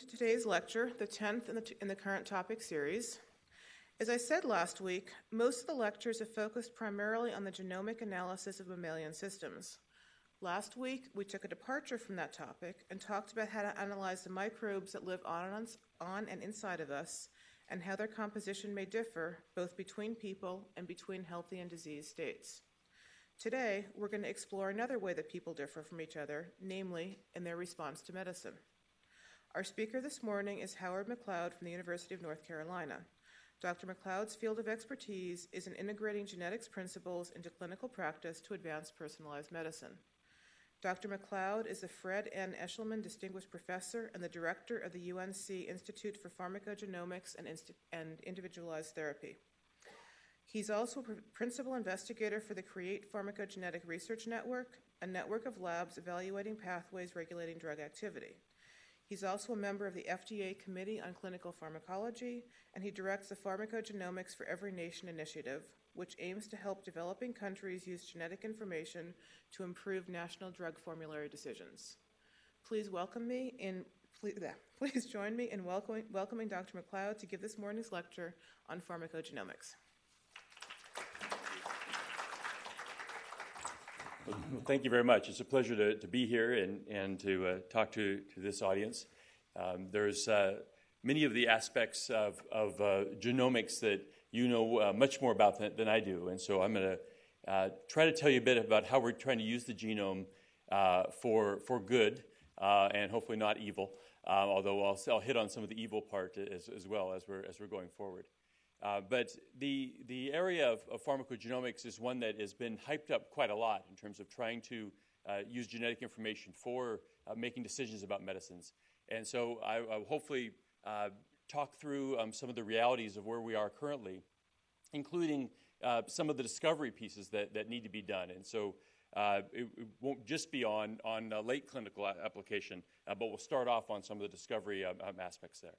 to today's lecture, the 10th in the, in the current topic series. As I said last week, most of the lectures have focused primarily on the genomic analysis of mammalian systems. Last week, we took a departure from that topic and talked about how to analyze the microbes that live on and, on and inside of us and how their composition may differ both between people and between healthy and diseased states. Today, we're going to explore another way that people differ from each other, namely in their response to medicine. Our speaker this morning is Howard McLeod from the University of North Carolina. Dr. McLeod's field of expertise is in integrating genetics principles into clinical practice to advance personalized medicine. Dr. McLeod is the Fred N. Eshelman Distinguished Professor and the Director of the UNC Institute for Pharmacogenomics and, and Individualized Therapy. He's also principal investigator for the CREATE Pharmacogenetic Research Network, a network of labs evaluating pathways regulating drug activity. He's also a member of the FDA Committee on Clinical Pharmacology, and he directs the Pharmacogenomics for Every Nation initiative, which aims to help developing countries use genetic information to improve national drug formulary decisions. Please welcome me in please, please join me in welcoming, welcoming Dr. McLeod to give this morning's lecture on pharmacogenomics. Well, thank you very much. It's a pleasure to, to be here and, and to uh, talk to, to this audience. Um, there's uh, many of the aspects of, of uh, genomics that you know uh, much more about than, than, I do. And so I'm going to uh, try to tell you a bit about how we're trying to use the genome uh, for, for good and hopefully not evil, although I'll, I'll, hit on some of the evil part as, as well as we're, as we're going forward. Uh, but the, the area of, of, pharmacogenomics is one that has been hyped up quite a lot in terms of trying to uh, use genetic information for uh, making decisions about medicines. And so I, will hopefully uh, talk through um, some of the realities of where we are currently, including uh, some of the discovery pieces that, that need to be done. And so uh, it, it, won't just be on, on late clinical application, but we'll start off on some of the discovery um, um, aspects there.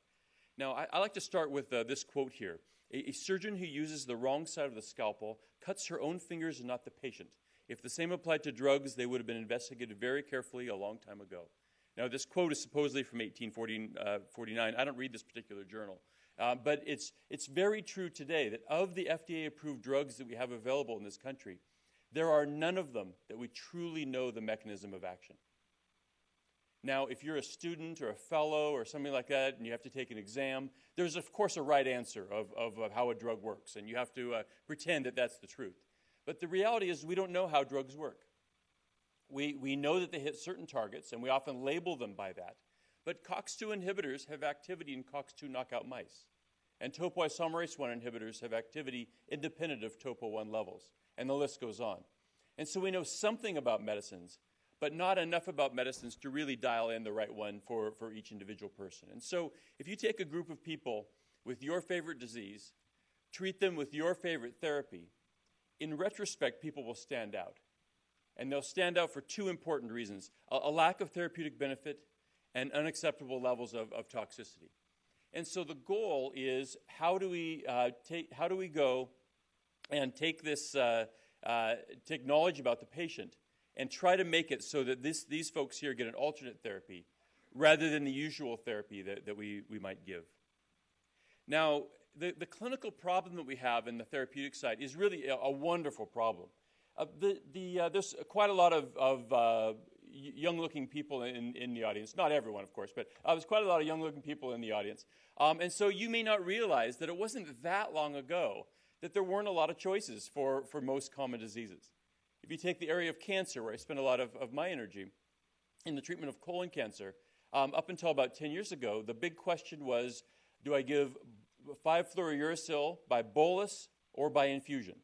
Now, I, I, like to start with this quote here. A, a surgeon who uses the wrong side of the scalpel cuts her own fingers and not the patient. If the same applied to drugs, they would have been investigated very carefully a long time ago. Now, this quote is supposedly from 1849. Uh, I don't read this particular journal. Uh, but it's, it's very true today that of the FDA approved drugs that we have available in this country, there are none of them that we truly know the mechanism of action. Now, if you're a student or a fellow or something like that and you have to take an exam, there's, of course, a right answer of, of, of how a drug works, and you have to uh, pretend that that's the truth. But the reality is, we don't know how drugs work. We, we know that they hit certain targets, and we often label them by that. But COX2 inhibitors have activity in COX2 knockout mice. And topoisomerase 1 inhibitors have activity independent of topo 1 levels. And the list goes on. And so we know something about medicines, but not enough about medicines to really dial in the right one for, for each individual person. And so, if you take a group of people with your favorite disease, treat them with your favorite therapy, in retrospect, people will stand out. And they'll stand out for two important reasons a, a lack of therapeutic benefit and unacceptable levels of, of, toxicity. And so the goal is how do we, uh, take, how do we go and take this, uh, uh, take knowledge about the patient and try to make it so that this, these folks here get an alternate therapy rather than the usual therapy that, that we, we might give. Now, the, the clinical problem that we have in the therapeutic side is really a, a wonderful problem. Uh, the, the, uh, there's quite a lot of, of uh, young looking people in, in the audience. Not everyone, of course, but uh, there's quite a lot of young looking people in the audience. Um, and so you may not realize that it wasn't that long ago that there weren't a lot of choices for, for most common diseases. If you take the area of cancer, where I spend a lot of, of my energy, in the treatment of colon cancer, um, up until about 10 years ago, the big question was do I give 5 fluorouracil by bolus or by infusion?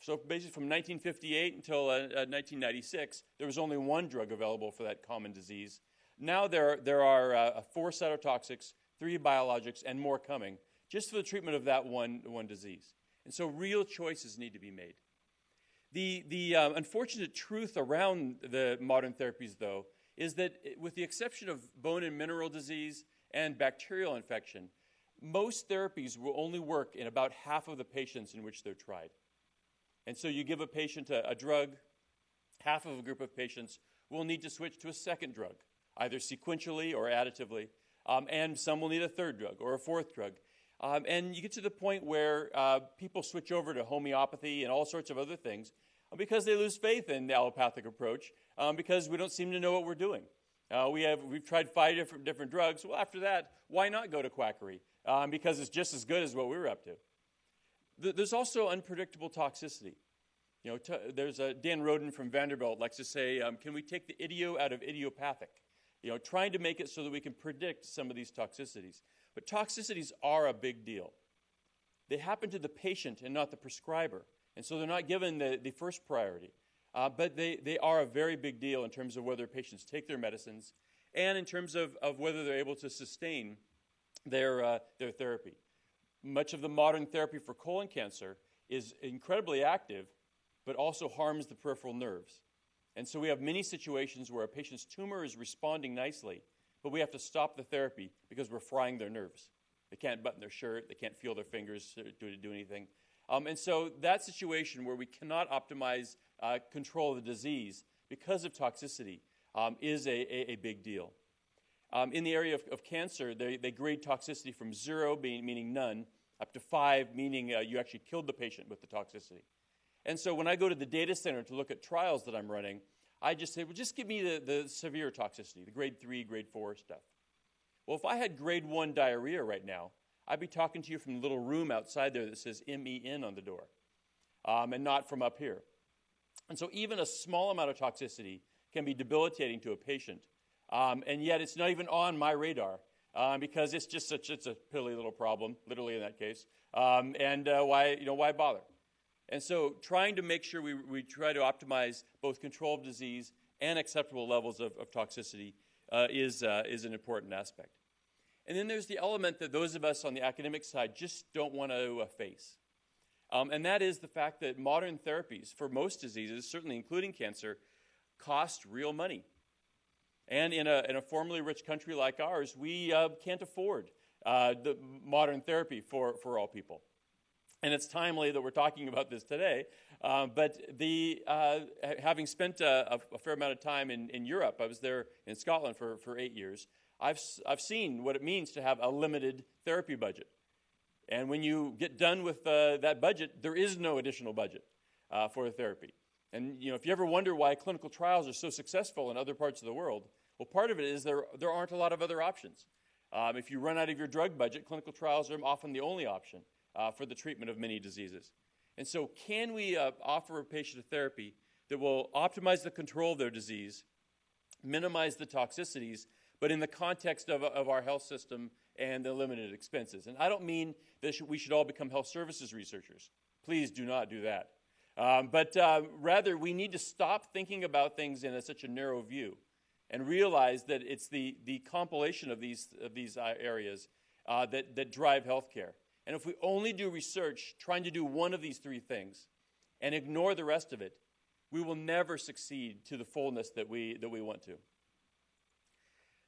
So basically, from 1958 until uh, 1996, uh, there was only one drug available for that common disease. Now there, there are uh, four cytotoxics, three biologics, and more coming, just for the treatment of that one, one disease. And so real choices need to be made. The, the uh, unfortunate truth around the modern therapies, though, is that with the exception of bone and mineral disease and bacterial infection, most therapies will only work in about half of the patients in which they're tried. And so you give a patient a, a drug, half of a group of patients will need to switch to a second drug, either sequentially or additively, Um, and some will need a third drug or a fourth drug. Um, and you get to the point where uh, people switch over to homeopathy and all sorts of other things uh, because they lose faith in the allopathic approach um, because we don't seem to know what we're doing. Uh, we have, we've tried five different, different drugs. Well, after that, why not go to quackery? Um, because it's just as good as what we were up to. Th- there's also unpredictable toxicity. You know, there's a, Dan Roden from Vanderbilt likes to say, um, can we take the idio out of idiopathic? You know, trying to make it so that we can predict some of these toxicities. But toxicities are a big deal. They happen to the patient and not the prescriber. And so they're not given the, the first priority. Uh, but they, they are a very big deal in terms of whether patients take their medicines and in terms of, of whether they're able to sustain their, uh, their therapy. Much of the modern therapy for colon cancer is incredibly active, but also harms the peripheral nerves. And so we have many situations where a patient's tumor is responding nicely, but we have to stop the therapy because we're frying their nerves. They can't button their shirt, they can't feel their fingers to do anything. Um, and so that situation where we cannot optimize uh, control of the disease because of toxicity um, is a, a, a, big deal. Um, in the area of, of cancer, they, they, grade toxicity from zero, being, meaning none, up to five, meaning uh, you actually killed the patient with the toxicity. And so when I go to the data center to look at trials that I'm running, I just say, well, just give me the, the severe toxicity, the grade three, grade four stuff. Well, if I had grade one diarrhea right now, I'd be talking to you from the little room outside there that says MEN on the door, um, and not from up here. And so, even a small amount of toxicity can be debilitating to a patient, um, and yet it's not even on my radar um, because it's just such it's a pilly little problem, literally in that case. Um, and uh, why you know why bother? And so, trying to make sure we, we try to optimize both control of disease and acceptable levels of, of toxicity uh, is, uh, is an important aspect. And then there's the element that those of us on the academic side just don't want to uh, face. Um, and that is the fact that modern therapies for most diseases, certainly including cancer, cost real money. And in a, in a formerly rich country like ours, we uh, can't afford uh, the modern therapy for, for all people and it's timely that we're talking about this today. Uh, but the, uh, having spent a, a, fair amount of time in, in Europe, I was there in Scotland for, for eight years, I've, I've seen what it means to have a limited therapy budget. And when you get done with uh, that budget, there is no additional budget uh, for therapy. And you know, if you ever wonder why clinical trials are so successful in other parts of the world, well, part of it is there, there aren't a lot of other options. Um, if you run out of your drug budget, clinical trials are often the only option uh, for the treatment of many diseases. And so, can we uh, offer a patient a therapy that will optimize the control of their disease, minimize the toxicities, but in the context of, of our health system and the limited expenses? And I don't mean that we should all become health services researchers. Please do not do that. Um, but uh, rather, we need to stop thinking about things in a, such a narrow view and realize that it's the, the compilation of these, of these uh, areas uh, that, that drive healthcare. And if we only do research trying to do one of these three things and ignore the rest of it, we will never succeed to the fullness that we, that we want to.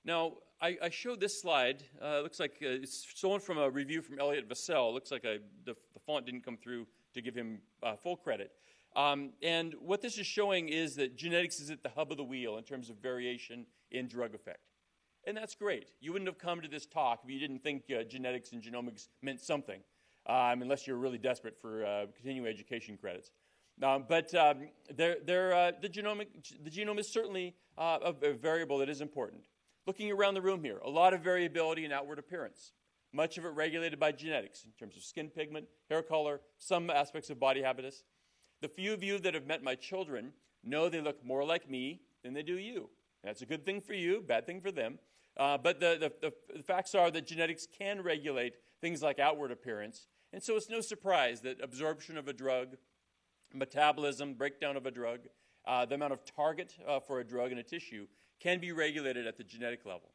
Now, I, I showed this slide. Uh, looks like uh, it's stolen from a review from Elliot Vesell. Looks like a, the, the, font didn't come through to give him uh, full credit. Um, and what this is showing is that genetics is at the hub of the wheel in terms of variation in drug effect. And that's great. You wouldn't have come to this talk if you didn't think uh, genetics and genomics meant something, um, unless you're really desperate for uh, continuing education credits. Um, but um, they're, they're, uh, the, genomic, the genome is certainly uh, a, a, variable that is important. Looking around the room here, a lot of variability in outward appearance, much of it regulated by genetics in terms of skin pigment, hair color, some aspects of body habitus. The few of you that have met my children know they look more like me than they do you. That's a good thing for you, bad thing for them. Uh, but the, the, the, facts are that genetics can regulate things like outward appearance. And so it's no surprise that absorption of a drug, metabolism, breakdown of a drug, uh, the amount of target uh, for a drug in a tissue can be regulated at the genetic level.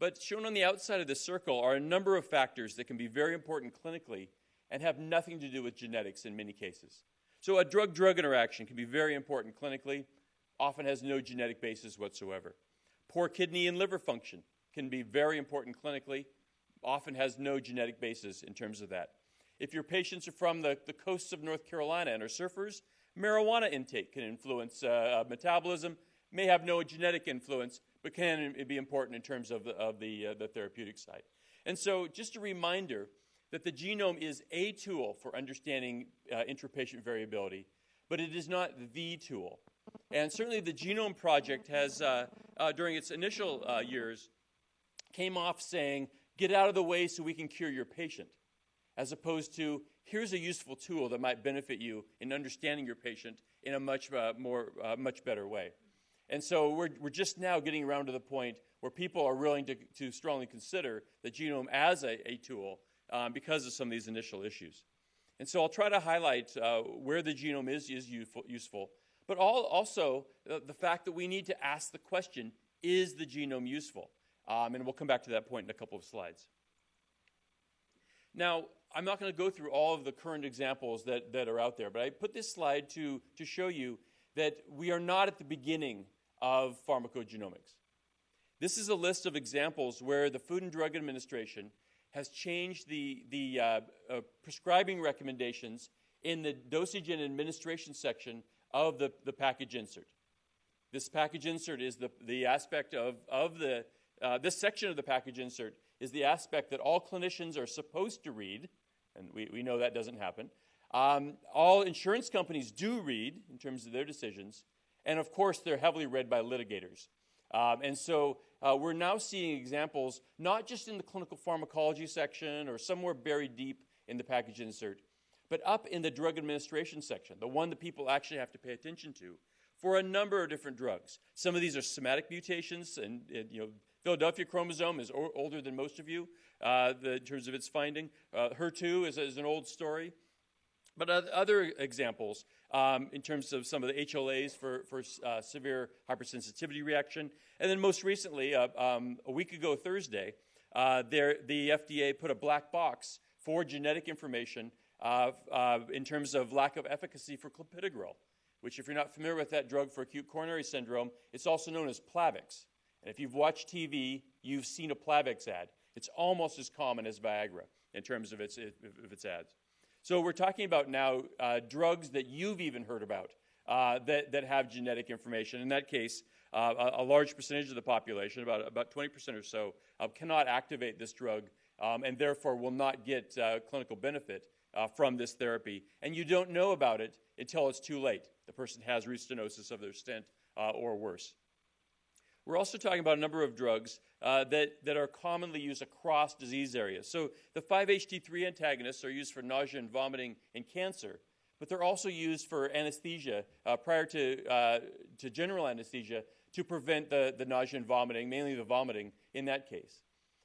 But shown on the outside of this circle are a number of factors that can be very important clinically and have nothing to do with genetics in many cases. So a drug drug interaction can be very important clinically, often has no genetic basis whatsoever. Poor kidney and liver function can be very important clinically, often has no genetic basis in terms of that. If your patients are from the, the coasts of North Carolina and are surfers, marijuana intake can influence uh, uh, metabolism, may have no genetic influence, but can be important in terms of the, of the, uh, the therapeutic side. And so, just a reminder that the genome is a tool for understanding uh, intrapatient variability, but it is not the tool. And certainly, the Genome Project has, uh, uh, during its initial uh, years, came off saying, "Get out of the way so we can cure your patient," as opposed to, "Here's a useful tool that might benefit you in understanding your patient in a much uh, more, uh, much better way." And so we're, we're just now getting around to the point where people are willing to, to strongly consider the genome as a, a tool um, because of some of these initial issues. And so I'll try to highlight uh, where the genome is, is useful, useful but all, also uh, the fact that we need to ask the question is the genome useful? Um, and we'll come back to that point in a couple of slides. Now, I'm not going to go through all of the current examples that, that are out there, but I put this slide to, to show you that we are not at the beginning of pharmacogenomics. This is a list of examples where the Food and Drug Administration has changed the, the uh, uh, prescribing recommendations in the dosage and administration section of the, the package insert. This package insert is the, the aspect of, of the, uh, this section of the package insert is the aspect that all clinicians are supposed to read, and we, we know that doesn't happen. Um, all insurance companies do read in terms of their decisions, and of course, they're heavily read by litigators. Um, and so uh, we're now seeing examples, not just in the clinical pharmacology section or somewhere buried deep in the package insert, but up in the drug administration section, the one that people actually have to pay attention to, for a number of different drugs. Some of these are somatic mutations, and, and you know, Philadelphia chromosome is o- older than most of you uh, the, in terms of its finding. Uh, HER2 is, is an old story. But other examples, um, in terms of some of the HLAs for, for uh, severe hypersensitivity reaction. And then most recently, uh, um, a week ago Thursday, uh, there, the FDA put a black box for genetic information uh, uh, in terms of lack of efficacy for clopidogrel, which, if you're not familiar with that drug for acute coronary syndrome, it's also known as Plavix. And if you've watched TV, you've seen a Plavix ad. It's almost as common as Viagra in terms of its, of its ads. So we're talking about now uh, drugs that you've even heard about uh, that, that have genetic information. In that case, uh, a, a, large percentage of the population, about, about 20% or so, uh, cannot activate this drug um, and therefore will not get uh, clinical benefit uh, from this therapy. And you don't know about it until it's too late. The person has restenosis of their stent or worse. We're also talking about a number of drugs uh, that, that are commonly used across disease areas. So the 5-HT3 antagonists are used for nausea and vomiting in cancer, but they're also used for anesthesia uh, prior to, uh, to general anesthesia to prevent the, the nausea and vomiting, mainly the vomiting in that case.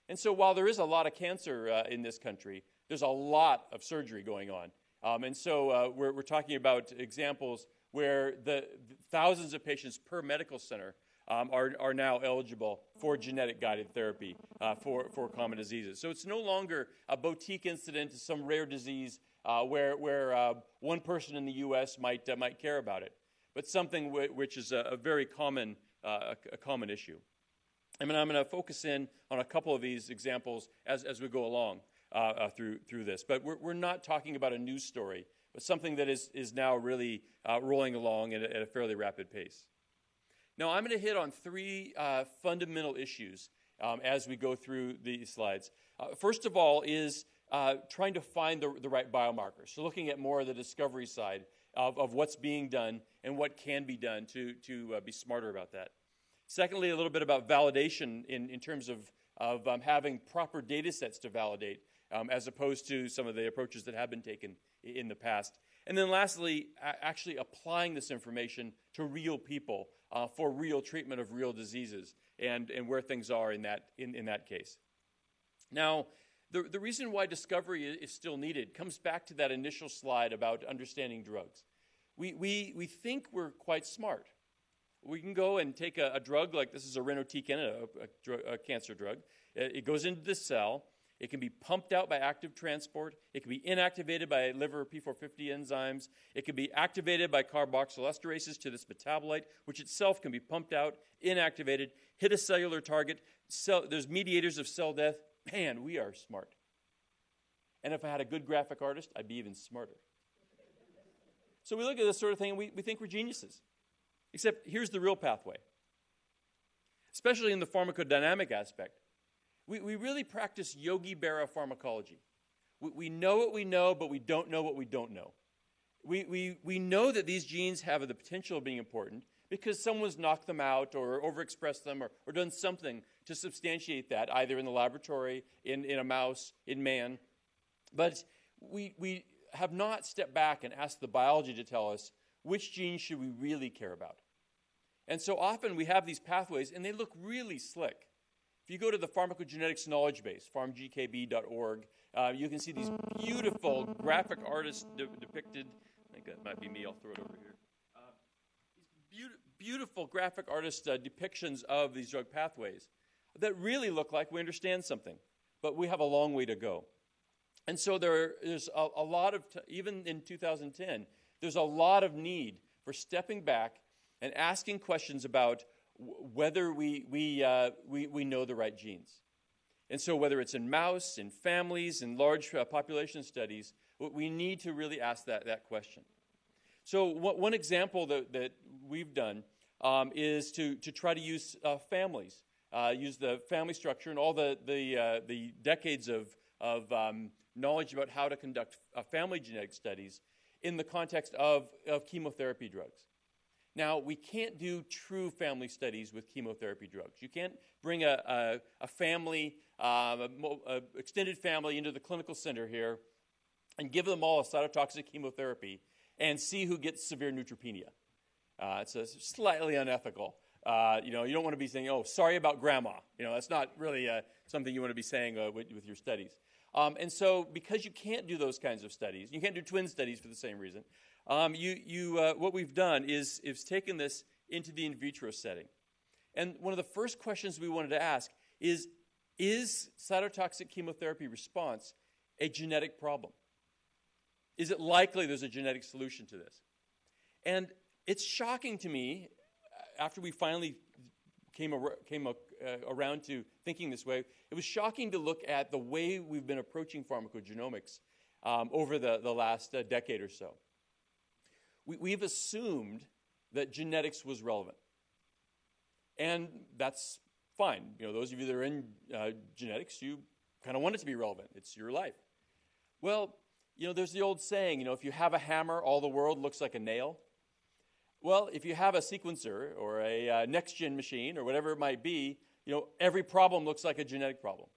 And so while there is a lot of cancer uh, in this country, there's a lot of surgery going on. Um, and so uh, we're, we're talking about examples where the, the thousands of patients per medical center um, are, are now eligible for genetic guided therapy uh, for, for common diseases. So it's no longer a boutique incident, to some rare disease uh, where, where uh, one person in the U.S. might, uh, might care about it, but something which is a, a very common, uh, a, a, common issue. I mean, I'm going to focus in on a couple of these examples as, as we go along uh, through, through this. But we're, we're not talking about a news story, but something that is, is now really rolling along at a, at a fairly rapid pace. Now, I'm going to hit on three uh, fundamental issues um, as we go through these slides. Uh, first of all, is uh, trying to find the, the, right biomarkers. So, looking at more of the discovery side of, of what's being done and what can be done to, to uh, be smarter about that. Secondly, a little bit about validation in, in terms of, of um, having proper data sets to validate, um, as opposed to some of the approaches that have been taken in the past. And then lastly, actually applying this information to real people uh, for real treatment of real diseases and, and where things are in that, in, in that case. Now, the, the reason why discovery is still needed comes back to that initial slide about understanding drugs. We, we, we think we're quite smart. We can go and take a, a drug like this is irinotecan, a, a, a cancer drug. It, it goes into the cell. It can be pumped out by active transport. It can be inactivated by liver P450 enzymes. It can be activated by carboxylesterases to this metabolite, which itself can be pumped out, inactivated, hit a cellular target. Cell, there's mediators of cell death. Man, we are smart. And if I had a good graphic artist, I'd be even smarter. So we look at this sort of thing and we, we think we're geniuses. Except here's the real pathway. especially in the pharmacodynamic aspect. We, we really practice Yogi Berra pharmacology. We, we know what we know, but we don't know what we don't know. We, we, we know that these genes have the potential of being important because someone's knocked them out or overexpressed them or, or done something to substantiate that, either in the laboratory, in, in a mouse, in man. But we, we have not stepped back and asked the biology to tell us which genes should we really care about. And so often we have these pathways and they look really slick. If you go to the pharmacogenetics knowledge base, pharmgkb.org, uh, you can see these beautiful graphic artists de- depicted. I think that might be me. I'll throw it over here. Uh, these be- beautiful graphic artist uh, depictions of these drug pathways that really look like we understand something, but we have a long way to go. And so there is a, a lot of, t- even in 2010, there's a lot of need for stepping back and asking questions about whether we, we, uh, we, we know the right genes. And so, whether it's in mouse, in families, in large uh, population studies, we need to really ask that, that question. So, one example that, that we've done um, is to, to try to use uh, families, uh, use the family structure and all the, the, uh, the decades of, of um, knowledge about how to conduct uh, family genetic studies in the context of, of chemotherapy drugs. Now, we can't do true family studies with chemotherapy drugs. You can't bring a, a, a family, a, extended family into the clinical center here and give them all a cytotoxic chemotherapy and see who gets severe neutropenia. Uh, it's a, slightly unethical. Uh, you know, you don't want to be saying, "Oh, sorry about grandma." You know, that's not really uh, something you want to be saying uh, with, with, your studies. Um, and so, because you can't do those kinds of studies, you can't do twin studies for the same reason. Um, you, you, uh, what we've done is, is taken this into the in vitro setting. And one of the first questions we wanted to ask is Is cytotoxic chemotherapy response a genetic problem? Is it likely there's a genetic solution to this? And it's shocking to me, uh, after we finally came, ar- came uh, around to thinking this way, it was shocking to look at the way we've been approaching pharmacogenomics um, over the, the last uh, decade or so we, we've assumed that genetics was relevant. And that's fine. You know, those of you that are in uh, genetics, you kind of want it to be relevant. It's your life. Well, you know, there's the old saying, you know, if you have a hammer, all the world looks like a nail. Well, if you have a sequencer or a uh, next gen machine or whatever it might be, you know, every problem looks like a genetic problem.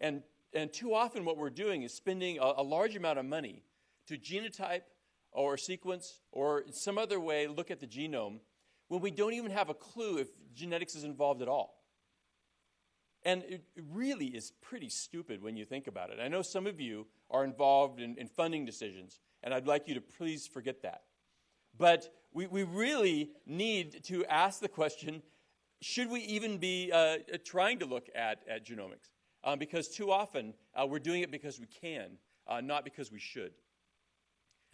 And, and too often, what we're doing is spending a, a large amount of money to genotype or sequence or some other way look at the genome when we don't even have a clue if genetics is involved at all. And it really is pretty stupid when you think about it. I know some of you are involved in, in funding decisions, and I'd like you to please forget that. But we, we really need to ask the question should we even be uh, trying to look at, at genomics? Um, because too often uh, we're doing it because we can, uh, not because we should.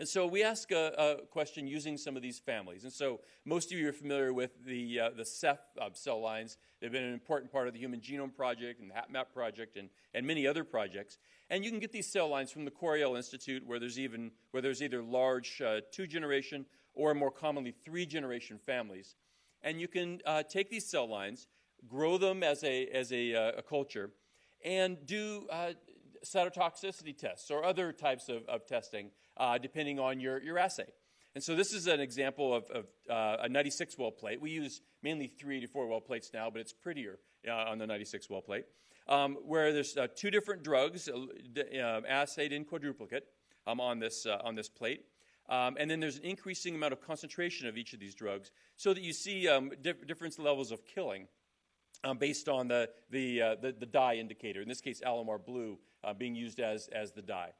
And so we ask a, a, question using some of these families. And so most of you are familiar with the, uh, the Ceph uh, cell lines. They've been an important part of the Human Genome Project and the HapMap project and, and many other projects. And you can get these cell lines from the Coriell Institute where there's, even, where there's either large uh, two-generation or more commonly three-generation families. And you can uh, take these cell lines, grow them as a, as a, uh, a culture, and do uh, cytotoxicity tests or other types of, of testing uh, depending on your, your assay. And so this is an example of, of uh, a 96 well plate. We use mainly 384 well plates now, but it's prettier uh, on the 96 well plate, um, where there's uh, two different drugs uh, assayed in quadruplicate um, on, this, uh, on this plate. Um, and then there's an increasing amount of concentration of each of these drugs so that you see um, diff- different levels of killing um, based on the, the, uh, the, the, dye indicator, in this case, Alamar blue being used as, as the dye.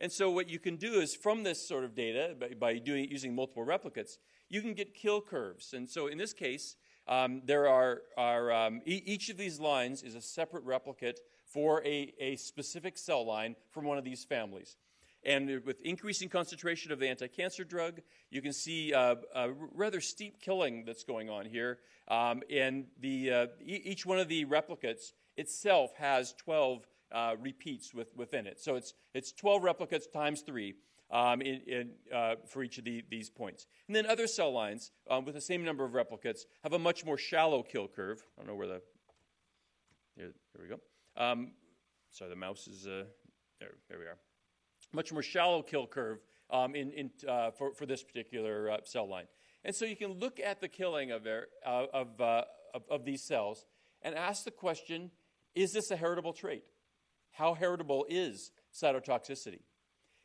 And so what you can do is from this sort of data, by, by doing using multiple replicates, you can get kill curves. And so in this case, um, there are, are um, e- each of these lines is a separate replicate for a, a specific cell line from one of these families. And with increasing concentration of the anti-cancer drug, you can see uh, a rather steep killing that's going on here. Um, and the, uh, e- each one of the replicates itself has 12 uh, repeats with, within it. So it's, it's 12 replicates times 3. um, in, in, uh, for each of the, these points. And then other cell lines um, with the same number of replicates have a much more shallow kill curve. I don't know where the. Here, here we go. Um, sorry, the mouse is. Uh, there, there we are. Much more shallow kill curve um, in, in, uh, for, for this particular uh, cell line. And so you can look at the killing of, uh, of, of, of these cells and ask the question is this a heritable trait? How heritable is cytotoxicity?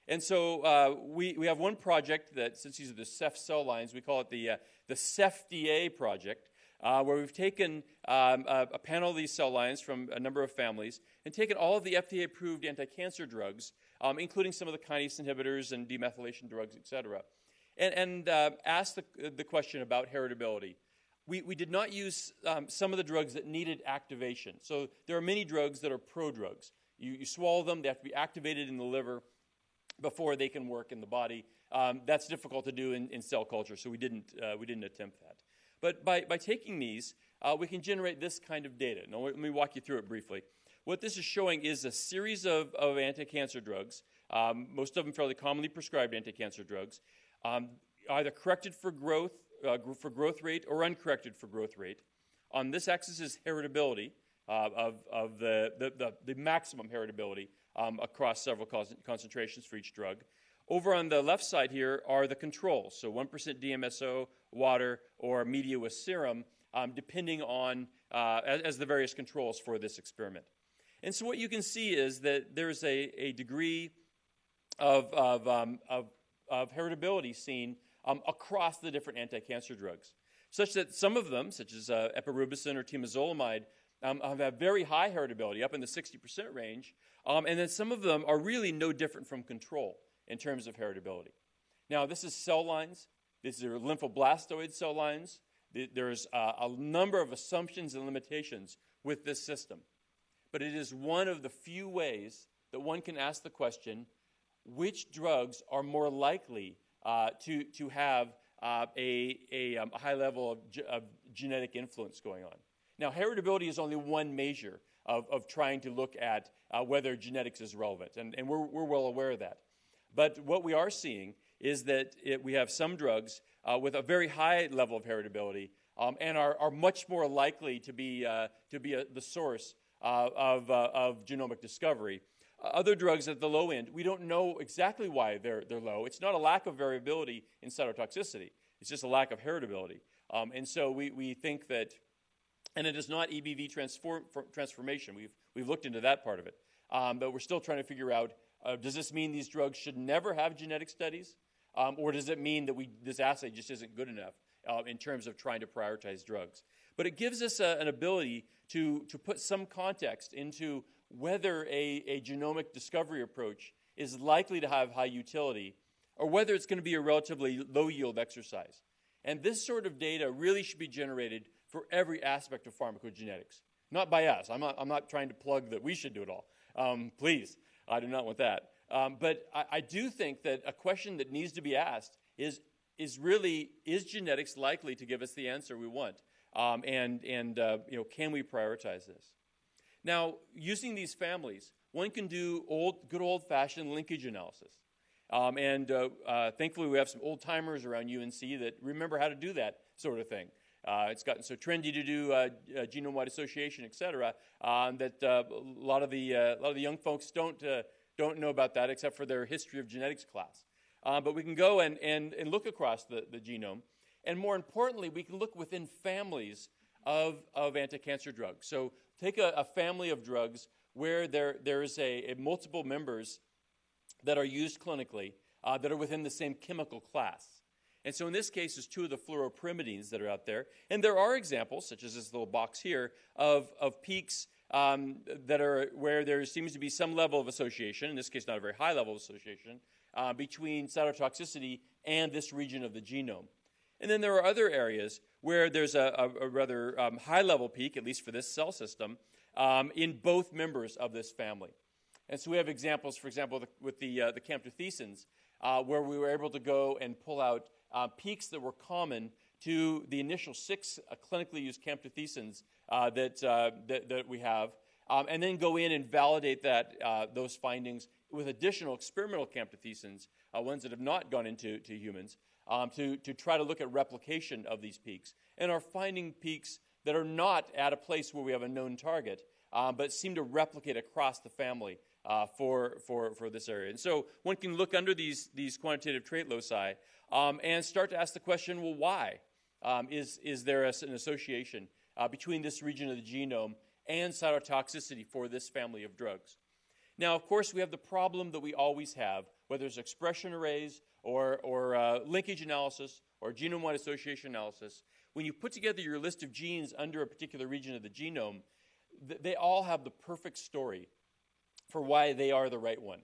And so uh, we, we have one project that, since these are the CEPH cell lines, we call it the, uh, the CEPH-DA project, uh, where we've taken um, a, a, panel of these cell lines from a number of families and taken all of the FDA approved anti cancer drugs, um, including some of the kinase inhibitors and demethylation drugs, et cetera, and, and uh, asked the, the question about heritability. We, we did not use um, some of the drugs that needed activation. So there are many drugs that are prodrugs. You, you swallow them, they have to be activated in the liver before they can work in the body. Um, that's difficult to do in, in, cell culture, so we didn't, uh, we didn't attempt that. But by, by taking these, uh, we can generate this kind of data. Now, let me walk you through it briefly. What this is showing is a series of, of anti cancer drugs, um, most of them fairly commonly prescribed anti cancer drugs, um, either corrected for growth, uh, for growth rate or uncorrected for growth rate. On this axis is heritability uh, of, of the, the, the, the maximum heritability um, across several concentrations for each drug. Over on the left side here are the controls, so 1% DMSO, water, or media with serum, um, depending on uh, as, as, the various controls for this experiment. And so what you can see is that there's a, a degree of, of, um, of, of, heritability seen um, across the different anti-cancer drugs, such that some of them, such as uh, epirubicin or temozolomide, um, have very high heritability, up in the 60% range, um, and then some of them are really no different from control in terms of heritability. Now, this is cell lines. These are lymphoblastoid cell lines. There's uh, a number of assumptions and limitations with this system. But it is one of the few ways that one can ask the question which drugs are more likely uh, to, to have uh, a, a, um, high level of, ge- of genetic influence going on. Now, heritability is only one measure of, of trying to look at uh, whether genetics is relevant, and, and we're, we're well aware of that. But what we are seeing is that it, we have some drugs uh, with a very high level of heritability um, and are, are much more likely to be, uh, to be a, the source uh, of, uh, of genomic discovery. other drugs at the low end, we don't know exactly why they're, they're low. It's not a lack of variability in cytotoxicity, it's just a lack of heritability. Um, and so we, we think that and it is not EBV transform, transformation. We've, we've looked into that part of it. Um, but we're still trying to figure out uh, does this mean these drugs should never have genetic studies? Um, or does it mean that we, this assay just isn't good enough uh, in terms of trying to prioritize drugs? But it gives us a, an ability to, to put some context into whether a, a genomic discovery approach is likely to have high utility or whether it's going to be a relatively low yield exercise. And this sort of data really should be generated for every aspect of pharmacogenetics. Not by us. I'm not, I'm not trying to plug that we should do it all. Um, please, I do not want that. Um, but I, I, do think that a question that needs to be asked is, is really, is genetics likely to give us the answer we want? Um, and and uh, you know, can we prioritize this? Now, using these families, one can do old, good old fashioned linkage analysis. Um, and uh, uh, thankfully, we have some old timers around UNC that remember how to do that sort of thing. Uh, it's gotten so trendy to do uh, uh, genome-wide association, et cetera, um, that uh, a lot of the uh, a lot of the young folks don't uh, don't know about that except for their history of genetics class. but we can go and, and, and look across the, the genome, and more importantly, we can look within families of, of anti-cancer drugs. So take a, a family of drugs where there there is a, a, multiple members that are used clinically that are within the same chemical class. And so in this case, there's two of the fluoropyrimidines that are out there. And there are examples, such as this little box here, of, of peaks um, that are where there seems to be some level of association, in this case, not a very high level of association, uh, between cytotoxicity and this region of the genome. And then there are other areas where there's a, a, a rather um, high level peak, at least for this cell system, um, in both members of this family. And so we have examples, for example, with the, uh, the camptothecins, uh, where we were able to go and pull out uh, peaks that were common to the initial six uh, clinically used camptothecins uh, that, uh, that, that, we have, um, and then go in and validate that, uh, those findings with additional experimental camptothecins, uh, ones that have not gone into to humans, um, to, to try to look at replication of these peaks, and are finding peaks that are not at a place where we have a known target, um, but seem to replicate across the family uh, for, for, for this area. And so one can look under these, these quantitative trait loci um, and start to ask the question well, why? Um, is, is there a, an association uh, between this region of the genome and cytotoxicity for this family of drugs? Now, of course, we have the problem that we always have, whether it's expression arrays or, or uh, linkage analysis or genome wide association analysis. When you put together your list of genes under a particular region of the genome, th- they all have the perfect story for why they are the right one.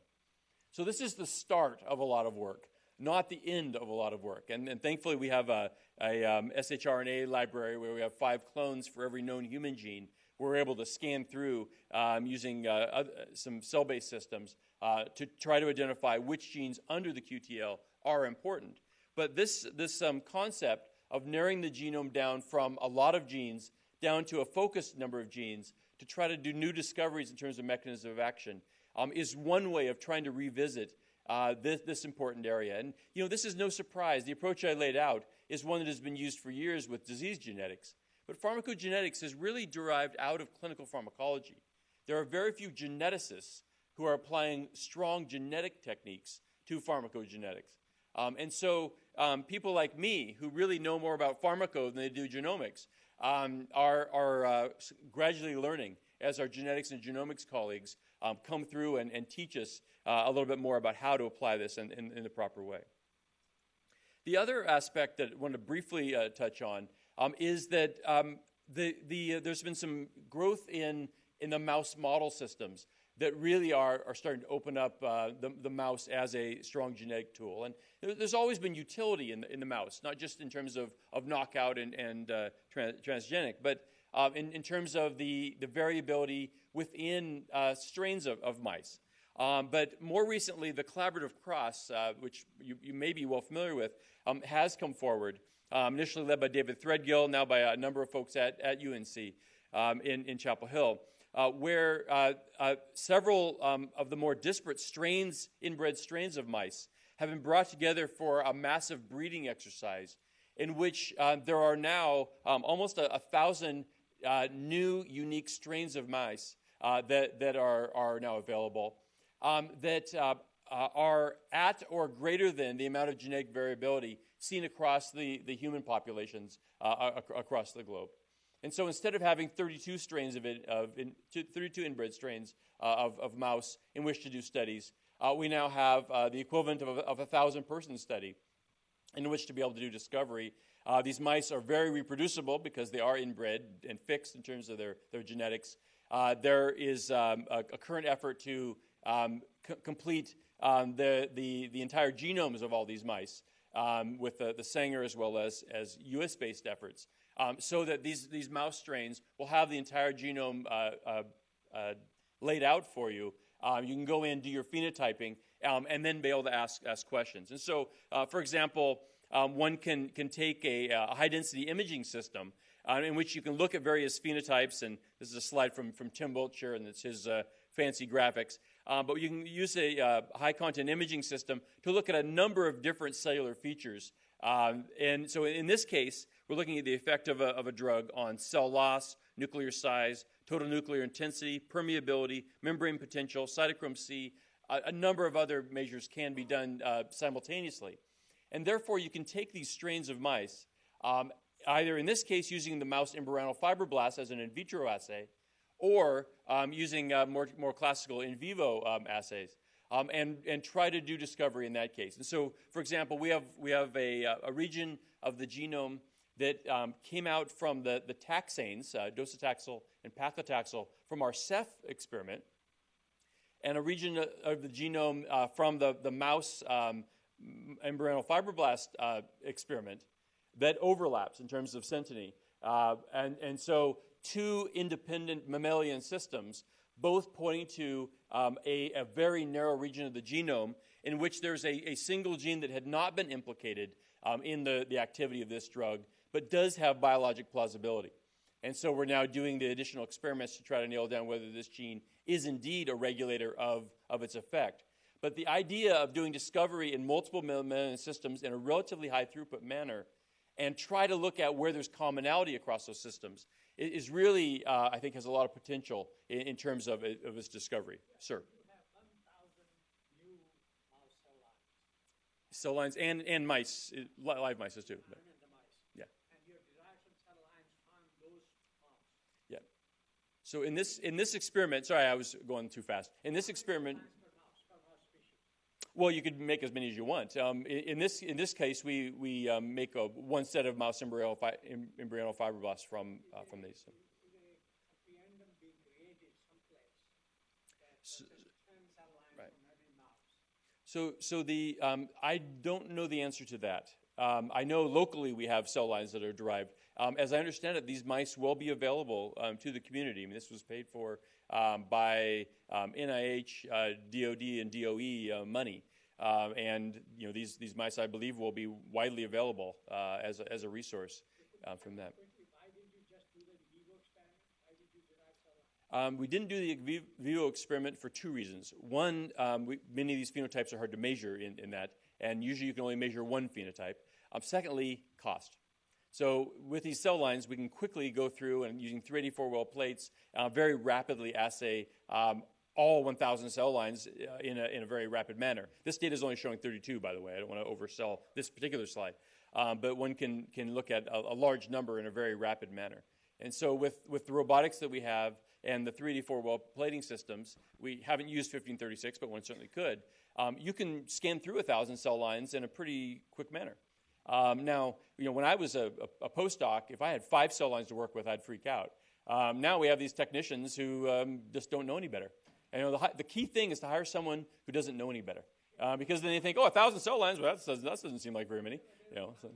So, this is the start of a lot of work, not the end of a lot of work. And, and thankfully, we have a, a um, shRNA library where we have five clones for every known human gene. We're able to scan through um, using uh, uh, some cell based systems uh, to try to identify which genes under the QTL are important. But this, this um, concept of narrowing the genome down from a lot of genes down to a focused number of genes to try to do new discoveries in terms of mechanism of action um, is one way of trying to revisit uh, this, this, important area. And, you know, this is no surprise. The approach I laid out is one that has been used for years with disease genetics. But pharmacogenetics is really derived out of clinical pharmacology. There are very few geneticists who are applying strong genetic techniques to pharmacogenetics. Um, and so um, people like me, who really know more about pharmaco than they do genomics, um, are, are uh, gradually learning as our genetics and genomics colleagues um, come through and, and teach us uh, a little bit more about how to apply this in, in, in the proper way. The other aspect that I want to briefly uh, touch on um, is that um, the, the, uh, there's been some growth in, in the mouse model systems that really are, are starting to open up uh, the, the mouse as a strong genetic tool. And there's always been utility in the, in the mouse, not just in terms of, of knockout and, and uh, trans, transgenic, but uh, in, in terms of the, the variability within uh, strains of, of mice. Um, but more recently, the collaborative cross, uh, which you, you, may be well familiar with, um, has come forward, um, initially led by David Threadgill, now by a number of folks at, at UNC um, in, in Chapel Hill uh, where uh, uh, several um, of the more disparate strains, inbred strains of mice, have been brought together for a massive breeding exercise in which uh, there are now um, almost a, a thousand uh, new, unique strains of mice that, that are, are now available um, that are at or greater than the amount of genetic variability seen across the, the human populations across the globe. And so instead of having 32 strains of, it, of in, 32 inbred strains uh, of, of, mouse in which to do studies, uh, we now have uh, the equivalent of a, of a thousand person study in which to be able to do discovery. Uh, these mice are very reproducible because they are inbred and fixed in terms of their, their genetics. Uh, there is um, a, a, current effort to um, c- complete um, the, the, the entire genomes of all these mice um, with the, the Sanger as well as, as US based efforts um, so that these, these mouse strains will have the entire genome uh, uh, uh, laid out for you. Um, you can go in, do your phenotyping, um, and then be able to ask, ask questions. And so, uh, for example, um, one can, can take a, a high density imaging system uh, in which you can look at various phenotypes. And this is a slide from, from Tim Wiltshire, and it's his uh, fancy graphics. Um, but you can use a uh, high content imaging system to look at a number of different cellular features. Um, and so in this case, we're looking at the effect of a, of a drug on cell loss, nuclear size, total nuclear intensity, permeability, membrane potential, cytochrome C. A, a number of other measures can be done uh, simultaneously. And therefore, you can take these strains of mice, um, either in this case using the mouse embryonal fibroblast as an in vitro assay, or um, using uh, more, more classical in vivo um, assays. Um, and, and try to do discovery in that case. And so, for example, we have, we have a, a region of the genome that um, came out from the, the taxanes, uh, docetaxel and paclitaxel, from our Ceph experiment, and a region of the genome uh, from the, the mouse um, embryonal fibroblast uh, experiment that overlaps in terms of synteny. Uh, and, and so, two independent mammalian systems, both pointing to um, a, a, very narrow region of the genome in which there's a, a single gene that had not been implicated um, in the, the activity of this drug but does have biologic plausibility. And so we're now doing the additional experiments to try to nail down whether this gene is indeed a regulator of, of its effect. But the idea of doing discovery in multiple mammalian systems in a relatively high throughput manner and try to look at where there's commonality across those systems is really, uh, I think, has a lot of potential in, in terms of, of its discovery. Sir. Cell lines and, and mice, uh, live mice too. But, yeah. Yeah. So in this in this experiment, sorry, I was going too fast. In this experiment, well, you could make as many as you want. Um, in, in, this in this case, we we um, make a, one set of mouse embryonal, fi- embryonal fibroblasts from uh, from these. So, so, so the um, I don't know the answer to that. Um, I know locally we have cell lines that are derived. Um, as I understand it, these mice will be available um, to the community. I mean, this was paid for um, by NIH, uh, DoD, and DOE uh, money. Uh, and you know these these mice, I believe, will be widely available uh, as a, as a resource uh, from that. Um, we didn't do the vivo experiment for two reasons. One, um, we, many of these phenotypes are hard to measure in, in that, and usually you can only measure one phenotype. Um, secondly, cost. So with these cell lines, we can quickly go through and using 384 well plates, uh, very rapidly assay um, all 1,000 cell lines uh, in, a, in a very rapid manner. This data is only showing 32, by the way. I don't want to oversell this particular slide. Um, but one can, can look at a, a large number in a very rapid manner. And so with, with the robotics that we have, and the 384 well plating systems, we haven't used 1536, but one certainly could. Um, you can scan through thousand cell lines in a pretty quick manner. Um, now, you know, when I was a, a, a, postdoc, if I had five cell lines to work with, I'd freak out. Um, now we have these technicians who um, just don't know any better. And, you know, the, the, key thing is to hire someone who doesn't know any better, uh, because then they think, oh, a thousand cell lines, well, that doesn't, that doesn't seem like very many. You know, so.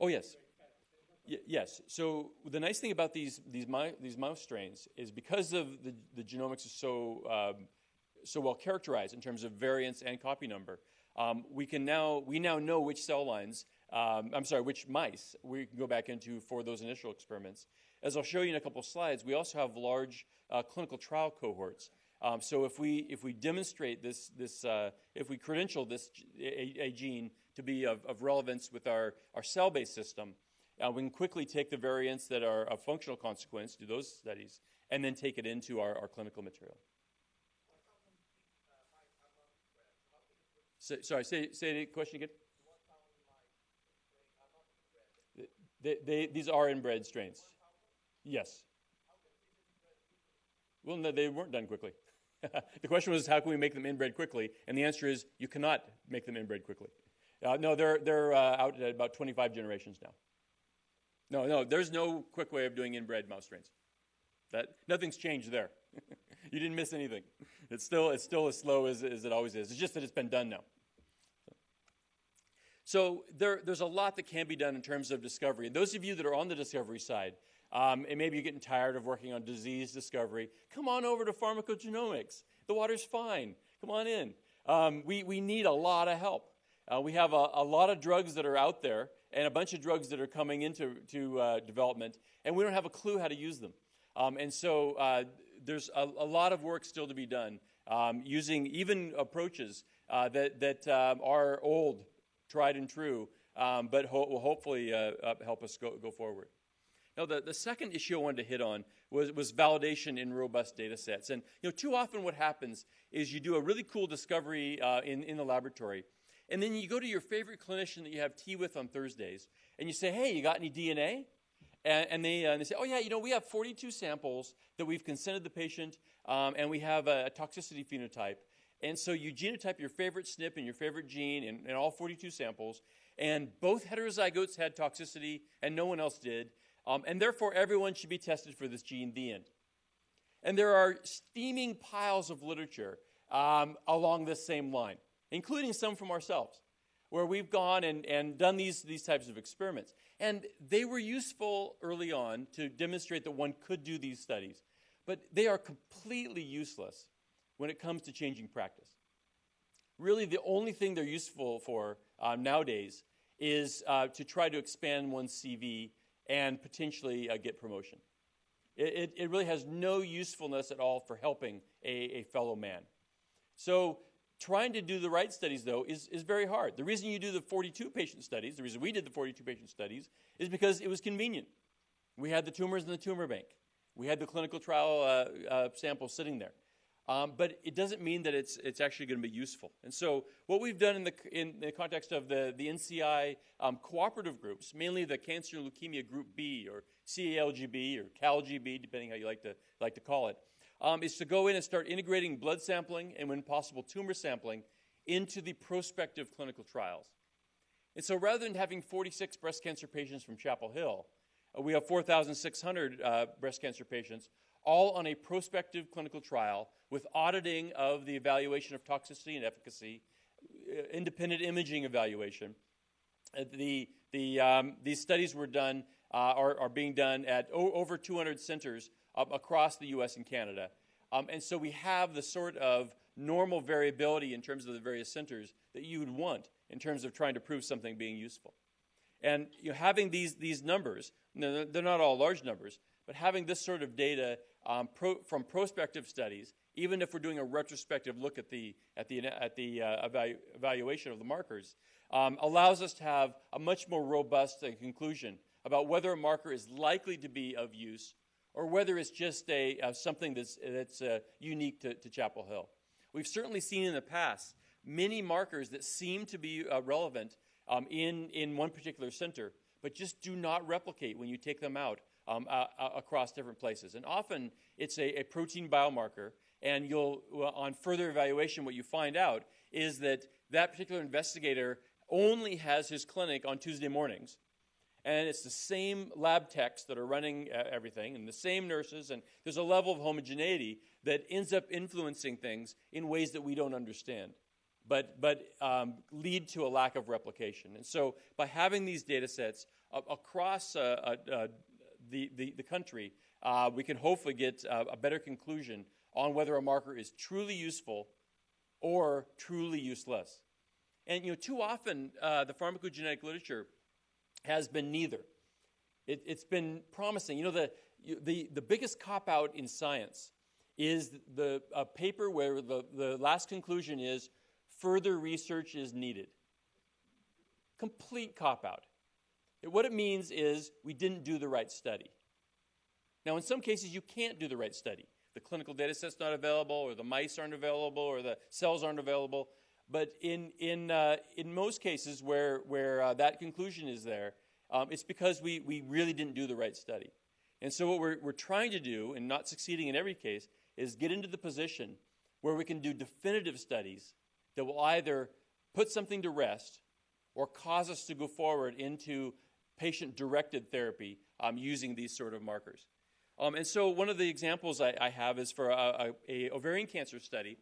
Oh yes yes. So the nice thing about these these, these mouse strains is because of the, the genomics is so um, so well characterized in terms of variants and copy number, um, we can now we now know which cell lines. Um, I'm sorry, which mice we can go back into for those initial experiments. As I'll show you in a couple of slides, we also have large uh, clinical trial cohorts. Um, so if we if we demonstrate this this uh, if we credential this a, a gene to be of, of relevance with our, our cell-based system, uh, we can quickly take the variants that are of functional consequence, do those studies, and then take it into our, our clinical material. So, sorry, say, say the question again. They, they, these are inbred strains. Yes. Well, no, they weren't done quickly. the question was, how can we make them inbred quickly? And the answer is, you cannot make them inbred quickly. Uh, no, they're, they're uh, out at about 25 generations now. No, no, there's no quick way of doing inbred mouse strains. That, nothing's changed there. you didn't miss anything. It's still, it's still as slow as, as it always is. It's just that it's been done now. So there, there's a lot that can be done in terms of discovery. And those of you that are on the discovery side, um, and maybe you're getting tired of working on disease discovery, come on over to pharmacogenomics. The water's fine. Come on in. Um, we, we need a lot of help. Uh, we have a, a, lot of drugs that are out there and a bunch of drugs that are coming into to, uh, development, and we don't have a clue how to use them. Um, and so uh, there's a, a, lot of work still to be done um, using even approaches uh, that, that um, are old, tried and true, um, but ho- will hopefully uh, help us go, go forward. Now, the, the second issue I wanted to hit on was, was validation in robust data sets. And you know, too often what happens is you do a really cool discovery uh, in, in the laboratory, and then you go to your favorite clinician that you have tea with on Thursdays, and you say, Hey, you got any DNA? And, and they, uh, and they say, Oh, yeah, you know, we have 42 samples that we've consented the patient, um, and we have a, a, toxicity phenotype. And so you genotype your favorite SNP and your favorite gene in, in all 42 samples, and both heterozygotes had toxicity, and no one else did. Um, and therefore, everyone should be tested for this gene, the end. And there are steaming piles of literature um, along this same line including some from ourselves, where we've gone and, and done these, these types of experiments. And they were useful early on to demonstrate that one could do these studies, but they are completely useless when it comes to changing practice. Really, the only thing they're useful for uh, nowadays is uh, to try to expand one's CV and potentially uh, get promotion. It, it, it really has no usefulness at all for helping a, a fellow man. So, trying to do the right studies, though, is, is very hard. The reason you do the 42 patient studies, the reason we did the 42 patient studies, is because it was convenient. We had the tumors in the tumor bank, we had the clinical trial uh, uh, sitting there. Um, but it doesn't mean that it's, it's actually going to be useful. And so, what we've done in the, in the context of the, the NCI um, cooperative groups, mainly the Cancer and Leukemia Group B or CALGB or CalGB, depending how you like to, like to call it, um, is to go in and start integrating blood sampling and, when possible, tumor sampling into the prospective clinical trials. And so, rather than having 46 breast cancer patients from Chapel Hill, uh, we have 4,600 uh, breast cancer patients all on a prospective clinical trial with auditing of the evaluation of toxicity and efficacy, uh, independent imaging evaluation. Uh, the, the, um, these studies were done, uh, are, are, being done at over 200 centers across the US and Canada. Um, and so we have the sort of normal variability in terms of the various centers that you would want in terms of trying to prove something being useful. And you know, having these, these numbers, they're not all large numbers, but having this sort of data um, pro, from prospective studies, even if we're doing a retrospective look at the, at the, at the uh, evalu- evaluation of the markers, um, allows us to have a much more robust uh, conclusion about whether a marker is likely to be of use or whether it's just a, uh, something that's, that's uh, unique to, to, Chapel Hill. We've certainly seen in the past many markers that seem to be uh, relevant um, in, in one particular center, but just do not replicate when you take them out um, uh, uh, across different places. And often it's a, a, protein biomarker, and you'll, on further evaluation, what you find out is that that particular investigator only has his clinic on Tuesday mornings. And it's the same lab techs that are running uh, everything, and the same nurses, and there's a level of homogeneity that ends up influencing things in ways that we don't understand but, but um, lead to a lack of replication. And so, by having these data sets uh, across uh, uh, the, the, the country, uh, we can hopefully get uh, a better conclusion on whether a marker is truly useful or truly useless. And you know, too often uh, the pharmacogenetic literature has been neither. It, has been promising. You know, the, the, the biggest cop out in science is the a paper where the, the last conclusion is further research is needed. Complete cop out. What it means is we didn't do the right study. Now, in some cases, you can't do the right study. The clinical data set's not available, or the mice aren't available, or the cells aren't available. But in, in, uh, in most cases where, where uh, that conclusion is there, um, it's because we, we really didn't do the right study. And so, what we're, we're trying to do, and not succeeding in every case, is get into the position where we can do definitive studies that will either put something to rest or cause us to go forward into patient directed therapy um, using these sort of markers. Um, and so, one of the examples I, I have is for a, a, a ovarian cancer study.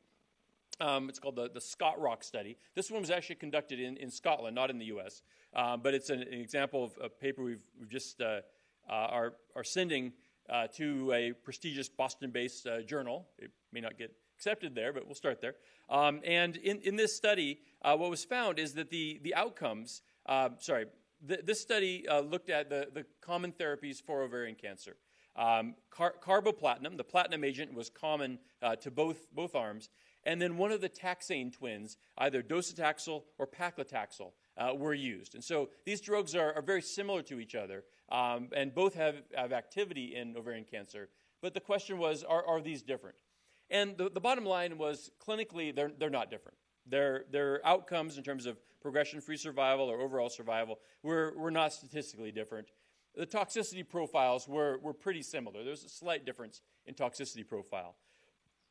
Um, it's called the, the SCOTROC study. This one was actually conducted in, in Scotland, not in the US. Um, but it's an, an, example of a paper we've, we've just uh, uh, are, are sending uh, to a prestigious Boston based uh, journal. It may not get accepted there, but we'll start there. Um, and in, in this study, uh, what was found is that the, the outcomes, uh, sorry, this study uh, looked at the, the common therapies for ovarian cancer. Um, car- carboplatin, the platinum agent, was common uh, to both, both arms. And then one of the taxane twins, either docetaxel or paclitaxel, uh, were used. And so these drugs are, are very similar to each other, um, and both have, have activity in ovarian cancer. But the question was are, are these different? And the, the bottom line was clinically, they're, they're not different. Their, their outcomes in terms of progression free survival or overall survival were, were not statistically different. The toxicity profiles were, were pretty similar. There's a slight difference in toxicity profile.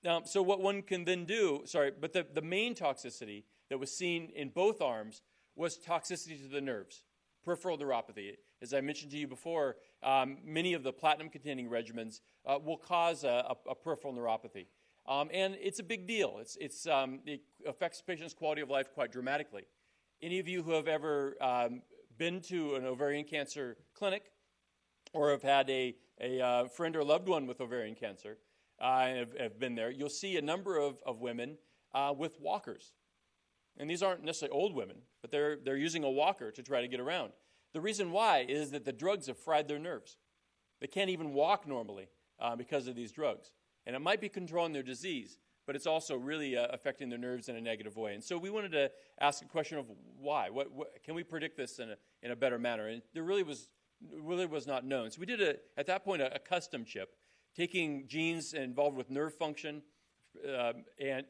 Now, so what one can then do, sorry, but the, the main toxicity that was seen in both arms was toxicity to the nerves, peripheral neuropathy. As I mentioned to you before, um, many of the platinum containing regimens uh, will cause a, a, a peripheral neuropathy. Um, and it's a big deal. It's, it's, um, it affects patients' quality of life quite dramatically. Any of you who have ever um, been to an ovarian cancer clinic or have had a, a uh, friend or loved one with ovarian cancer uh, have, have, been there, you'll see a number of, of women uh, with walkers. And these aren't necessarily old women, but they're, they're using a walker to try to get around. The reason why is that the drugs have fried their nerves. They can't even walk normally uh, because of these drugs. And it might be controlling their disease, but it's also really uh, affecting their nerves in a negative way. And so we wanted to ask a question of why. What, what, can we predict this in a, in a better manner? And there really was, really was not known. So we did, a, at that point, a, a custom chip, taking genes involved with nerve function, uh, and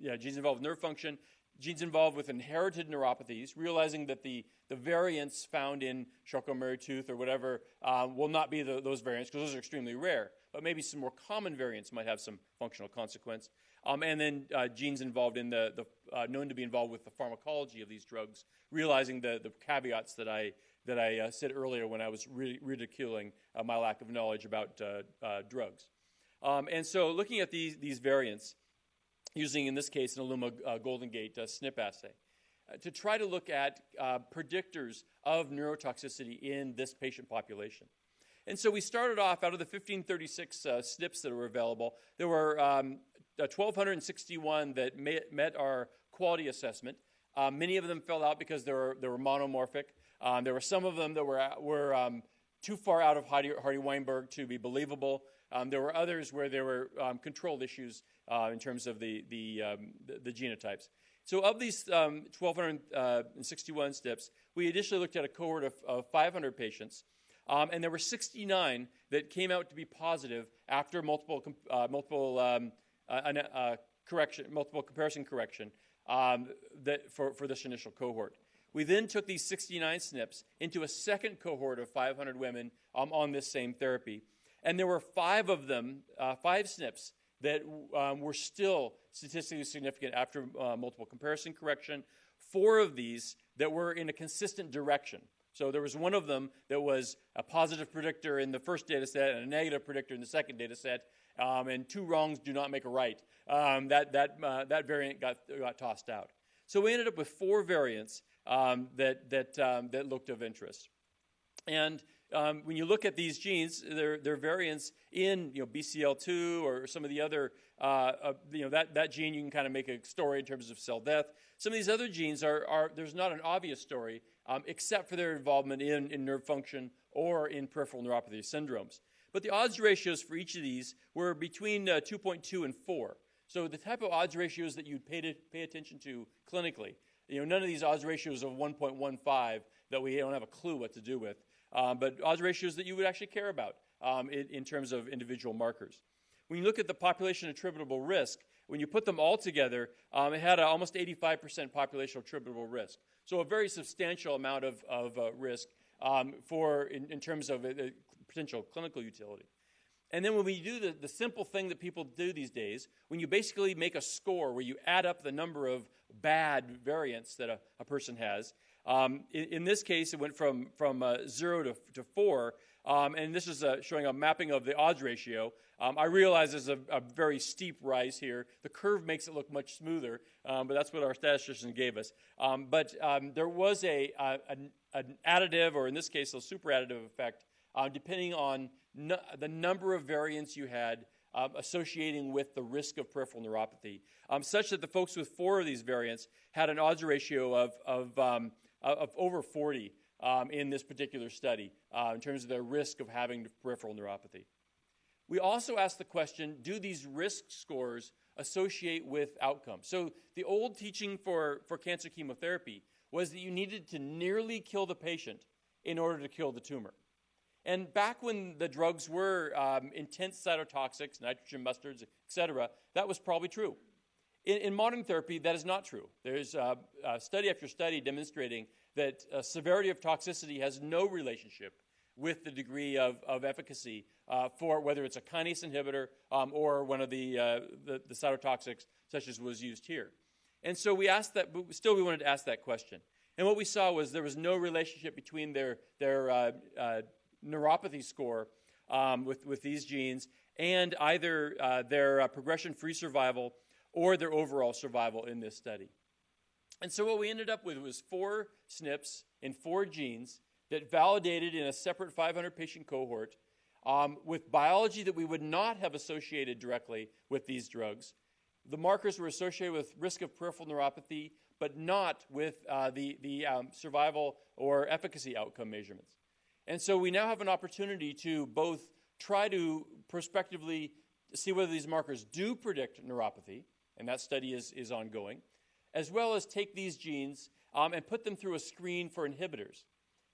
yeah, genes involved with nerve function, genes involved with inherited neuropathies, realizing that the, the variants found in Charcot-Marie-Tooth or whatever um, will not be the, those variants because those are extremely rare. But maybe some more common variants might have some functional consequence. Um, and then uh, genes involved in the, the uh, known to be involved with the pharmacology of these drugs, realizing the, the caveats that I that I uh, said earlier when I was ridiculing uh, my lack of knowledge about uh, uh, drugs. Um, and so, looking at these these variants, using in this case an Illumina uh, GoldenGate SNP assay, to try to look at predictors of neurotoxicity in this patient population. And so we started off out of the 1536 uh, SNPs that were available, there were um, 1,261 that met our quality assessment. Uh, many of them fell out because they were, they were monomorphic. Um, there were some of them that were, were um, too far out of Hardy, Hardy Weinberg to be believable. Um, there were others where there were um, controlled issues uh, in terms of the, the, um, the, the, genotypes. So, of these 1,261 um, SNPs, we initially looked at a cohort of, of 500 patients, um, and there were 69 that came out to be positive after multiple, uh, multiple um, uh, uh, correction, multiple comparison correction that for, for this initial cohort. We then took these 69 SNPs into a second cohort of 500 women on this same therapy. And there were five of them, uh, five SNPs, that um, were still statistically significant after uh, multiple comparison correction. Four of these that were in a consistent direction. So there was one of them that was a positive predictor in the first data set and a negative predictor in the second data set. Um, and two wrongs do not make a right. Um, that, that, uh, that variant got, got tossed out. So we ended up with four variants um, that, that, um, that looked of interest. And um, when you look at these genes, they're, they're variants in you know, BCL2 or some of the other, uh, uh, you know, that, that gene you can kind of make a story in terms of cell death. Some of these other genes are, are there's not an obvious story um, except for their involvement in, in nerve function or in peripheral neuropathy syndromes. But the odds ratios for each of these were between uh, 2.2 and 4. So the type of odds ratios that you'd pay, to, pay attention to clinically. You know, none of these odds ratios of 1.15 that we don't have a clue what to do with um, but odds ratios that you would actually care about um, in, in, terms of individual markers. When you look at the population attributable risk, when you put them all together, um, it had almost 85% population attributable risk. So a very substantial amount of, of uh, risk um, for in, in, terms of uh, potential clinical utility. And then when we do the, the simple thing that people do these days, when you basically make a score where you add up the number of bad variants that a, a person has, um, in, in, this case, it went from, from uh, zero to, to four, um, and this is uh, showing a mapping of the odds ratio. Um, I realize there's a, a, very steep rise here. The curve makes it look much smoother, um, but that's what our statistician gave us. Um, but um, there was a, a, an additive, or in this case, a super additive effect, uh, depending on no, the number of variants you had um, associating with the risk of peripheral neuropathy, such that the folks with four of these variants had an odds ratio of, of uh, of over 40 um, in this particular study uh, in terms of their risk of having peripheral neuropathy. We also asked the question do these risk scores associate with outcomes? So, the old teaching for, for cancer chemotherapy was that you needed to nearly kill the patient in order to kill the tumor. And back when the drugs were um, intense cytotoxics, nitrogen mustards, et cetera, that was probably true. In, in modern therapy, that is not true. There's uh, uh, study after study demonstrating that uh, severity of toxicity has no relationship with the degree of, of efficacy uh, for whether it's a kinase inhibitor um, or one of the, uh, the, the, cytotoxics, such as was used here. And so we asked that, but still we wanted to ask that question. And what we saw was there was no relationship between their, their uh, uh, neuropathy score um, with, with these genes and either uh, their progression free survival or their overall survival in this study. And so what we ended up with was four SNPs in four genes that validated in a separate 500 patient cohort um, with biology that we would not have associated directly with these drugs. The markers were associated with risk of peripheral neuropathy, but not with uh, the, the um, survival or efficacy outcome measurements. And so we now have an opportunity to both try to prospectively see whether these markers do predict neuropathy, and that study is, is ongoing, as well as take these genes um, and put them through a screen for inhibitors.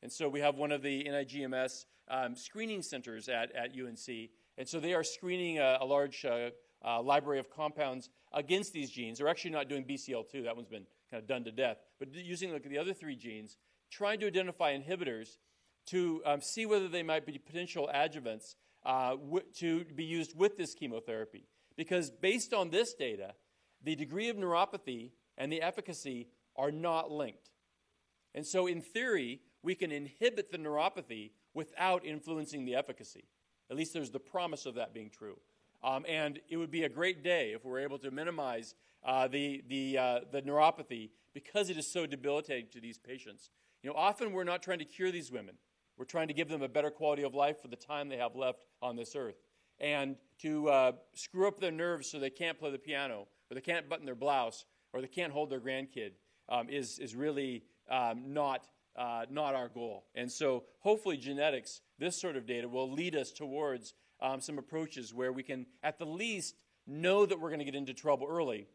And so we have one of the NIGMS um, screening centers at, at UNC, and so they are screening a, a large uh, uh, library of compounds against these genes. They're actually not doing BCL2, that one's been kind of done to death, but using like, the other three genes, trying to identify inhibitors to um, see whether they might be potential adjuvants uh, to be used with this chemotherapy. Because based on this data, the degree of neuropathy and the efficacy are not linked. And so, in theory, we can inhibit the neuropathy without influencing the efficacy. At least there's the promise of that being true. Um, and it would be a great day if we were able to minimize uh, the, the, uh, the neuropathy because it is so debilitating to these patients. You know, often we're not trying to cure these women. We're trying to give them a better quality of life for the time they have left on this earth. And to uh, screw up their nerves so they can't play the piano, or they can't button their blouse, or they can't hold their grandkid um, is, is really um, not, uh, not our goal. And so hopefully genetics, this sort of data, will lead us towards um, some approaches where we can, at the least, know that we're going to get into trouble early.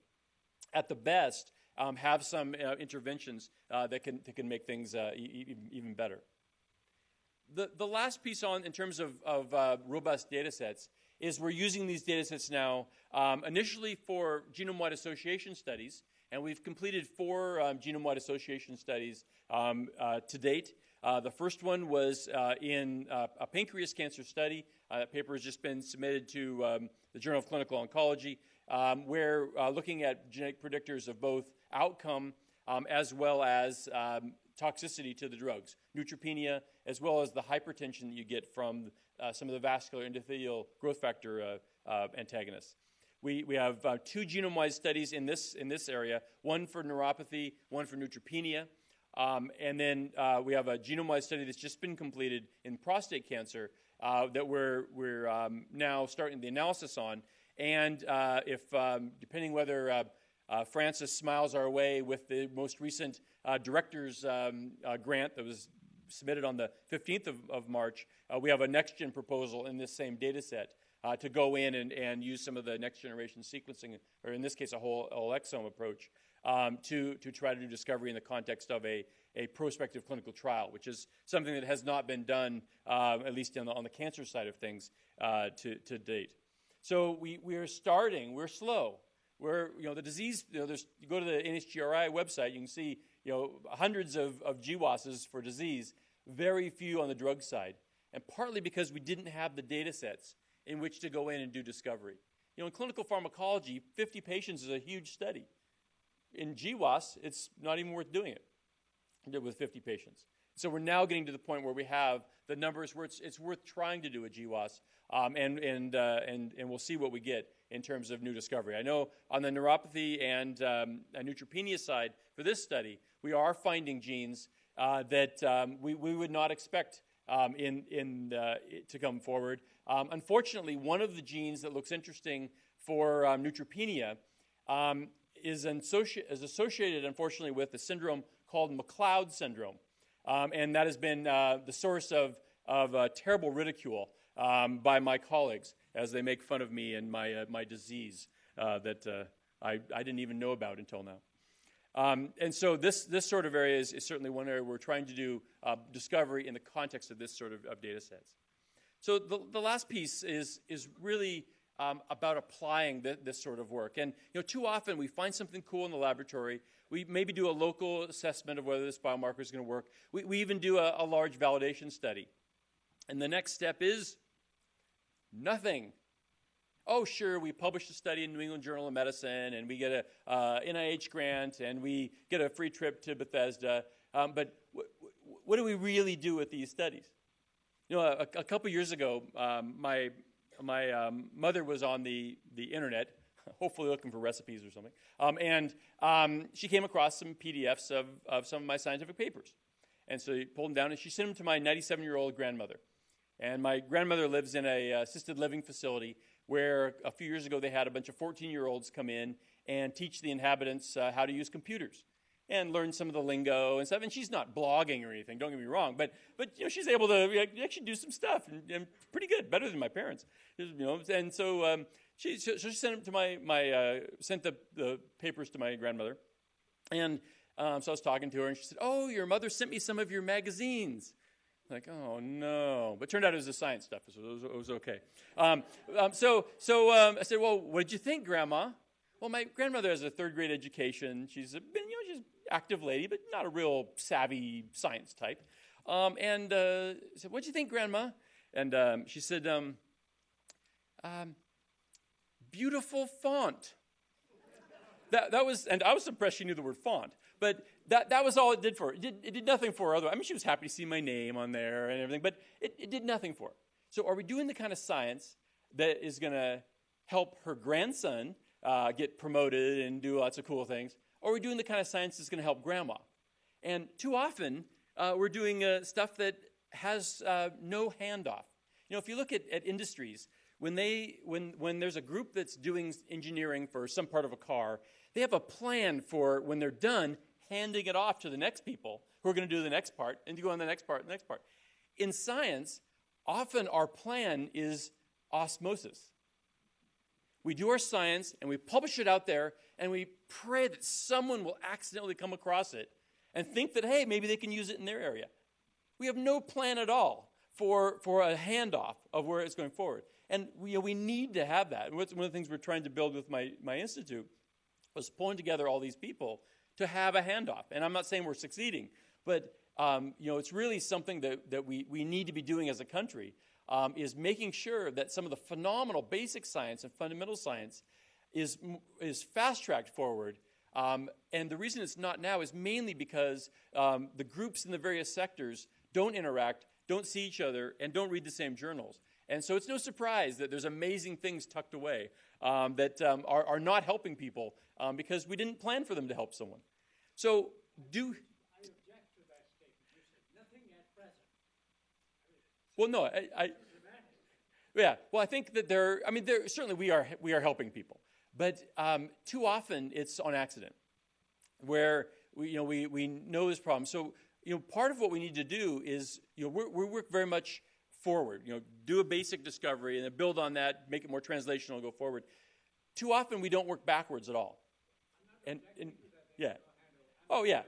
At the best, um, have some uh, interventions uh, that, can, that can make things uh, e- even better. The, the last piece on in terms of, of uh, robust data sets is we're using these data sets now um, initially for genome-wide association studies, and we've completed four um, genome-wide association studies um, uh, to date. Uh, the first one was uh, in uh, a pancreas cancer study. Uh, that paper has just been submitted to um, the Journal of Clinical Oncology, um, where uh, looking at genetic predictors of both outcome um, as well as toxicity to the drugs, neutropenia, as well as the hypertension that you get from some of the vascular endothelial growth factor uh, uh, antagonists. We, we have uh, two genome-wide studies in this, in this area, one for neuropathy, one for neutropenia. Um, and then uh, we have a genome-wide study that's just been completed in prostate cancer uh, that we're, we're um, now starting the analysis on. And if, um, depending whether uh, Francis smiles our way with the most recent uh, director's um, uh, grant that was submitted on the 15th of, of March. Uh, we have a next gen proposal in this same data set uh, to go in and, and use some of the next generation sequencing, or in this case, a whole, whole exome approach, um, to, to try to do discovery in the context of a, a prospective clinical trial, which is something that has not been done, uh, at least on the, on the cancer side of things, to, to date. So we, we are starting, we're slow where you know the disease you know there's you go to the NHGRI website you can see you know hundreds of, of GWASs for disease very few on the drug side. And partly because we didn't have the data sets in which to go in and do discovery. You know in clinical pharmacology 50 patients is a huge study. In GWAS it's not even worth doing it with 50 patients. So we're now getting to the point where we have the numbers where it's, it's worth trying to do a GWAS um, and, and, uh, and, and we'll see what we get in terms of new discovery. I know on the neuropathy and um, neutropenia side for this study, we are finding genes uh, that um, we, we would not expect um, in, in, uh, to come forward. Um, unfortunately, one of the genes that looks interesting for um, neutropenia um, is, associ- is, associated, unfortunately, with a syndrome called McLeod syndrome. and that has been uh, the source of, of uh, terrible ridicule by my colleagues as they make fun of me and my, uh, my disease uh, that uh, I, I didn't even know about until now. Um, and so this, this sort of area is, is, certainly one area we're trying to do uh, discovery in the context of this sort of, of data sets. So the, the last piece is, is really um, about applying the, this sort of work. And you know, too often we find something cool in the laboratory. We maybe do a local assessment of whether this biomarker is going to work. We, we even do a, a large validation study. And the next step is Nothing. Oh, sure, we published a study in New England Journal of Medicine, and we get a uh, NIH grant, and we get a free trip to Bethesda. Um, but what do we really do with these studies? You know, a, a couple years ago, um, my my um, mother was on the the internet, hopefully looking for recipes or something, um, and um, she came across some PDFs of, of some of my scientific papers, and so she pulled them down and she sent them to my 97 year old grandmother. And my grandmother lives in a uh, assisted living facility where a few years ago they had a bunch of 14 year olds come in and teach the inhabitants uh, how to use computers. and learn some of the lingo and stuff. And she's not blogging or anything. Don't get me wrong, but but you know she's able to actually do some stuff and, and pretty good, better than my parents. You know, and so um, she so she sent them to my my uh, sent the the papers to my grandmother, and um, so I was talking to her, and she said, "Oh, your mother sent me some of your magazines." Like, oh no! But turned out it was the science stuff, so it was, it was okay. Um, um, so, so um, I said, "Well, what did you think, Grandma?" Well, my grandmother has a third grade education. She's a, you know, she's active lady, but not a real savvy science type. Um, and uh, I said, "What do you think, Grandma?" And um, she said, um, um, "Beautiful font." that, that was, and I was impressed she knew the word font. But that, that was all it did for her. It did, it did nothing for her. Other, I mean, she was happy to see my name on there and everything, but it, it did nothing for her. So, are we doing the kind of science that is going to help her grandson uh, get promoted and do lots of cool things? Or are we doing the kind of science that's going to help grandma? And too often, uh, we're doing uh, stuff that has uh, no handoff. You know, if you look at, at industries, when, they, when, when there's a group that's doing engineering for some part of a car, they have a plan for when they're done, handing it off to the next people who are going to do the next part and to go on the next part, the next part. In science, often our plan is osmosis. We do our science and we publish it out there and we pray that someone will accidentally come across it and think that, hey, maybe they can use it in their area. We have no plan at all for, for a handoff of where it's going forward. And we, you know, we need to have that. And one of the things we're trying to build with my, my institute was pulling together all these people to have a handoff. And I'm not saying we're succeeding, but um, you know, it's really something that, that we, we need to be doing as a country um, is making sure that some of the phenomenal basic science and fundamental science is, is fast-tracked forward. Um, and the reason it's not now is mainly because um, the groups in the various sectors don't interact, don't see each other, and don't read the same journals. And so it's no surprise that there's amazing things tucked away um, that um, are, are, not helping people um, because we didn't plan for them to help someone. So, do. Well, no, I, I, yeah. Well, I think that there. I mean, there certainly we are we are helping people, but um, too often it's on accident, where we you know we we know this problem. So you know, part of what we need to do is you know we work very much forward. You know, do a basic discovery and then build on that, make it more translational, and go forward. Too often we don't work backwards at all. And, and yeah. Oh yeah.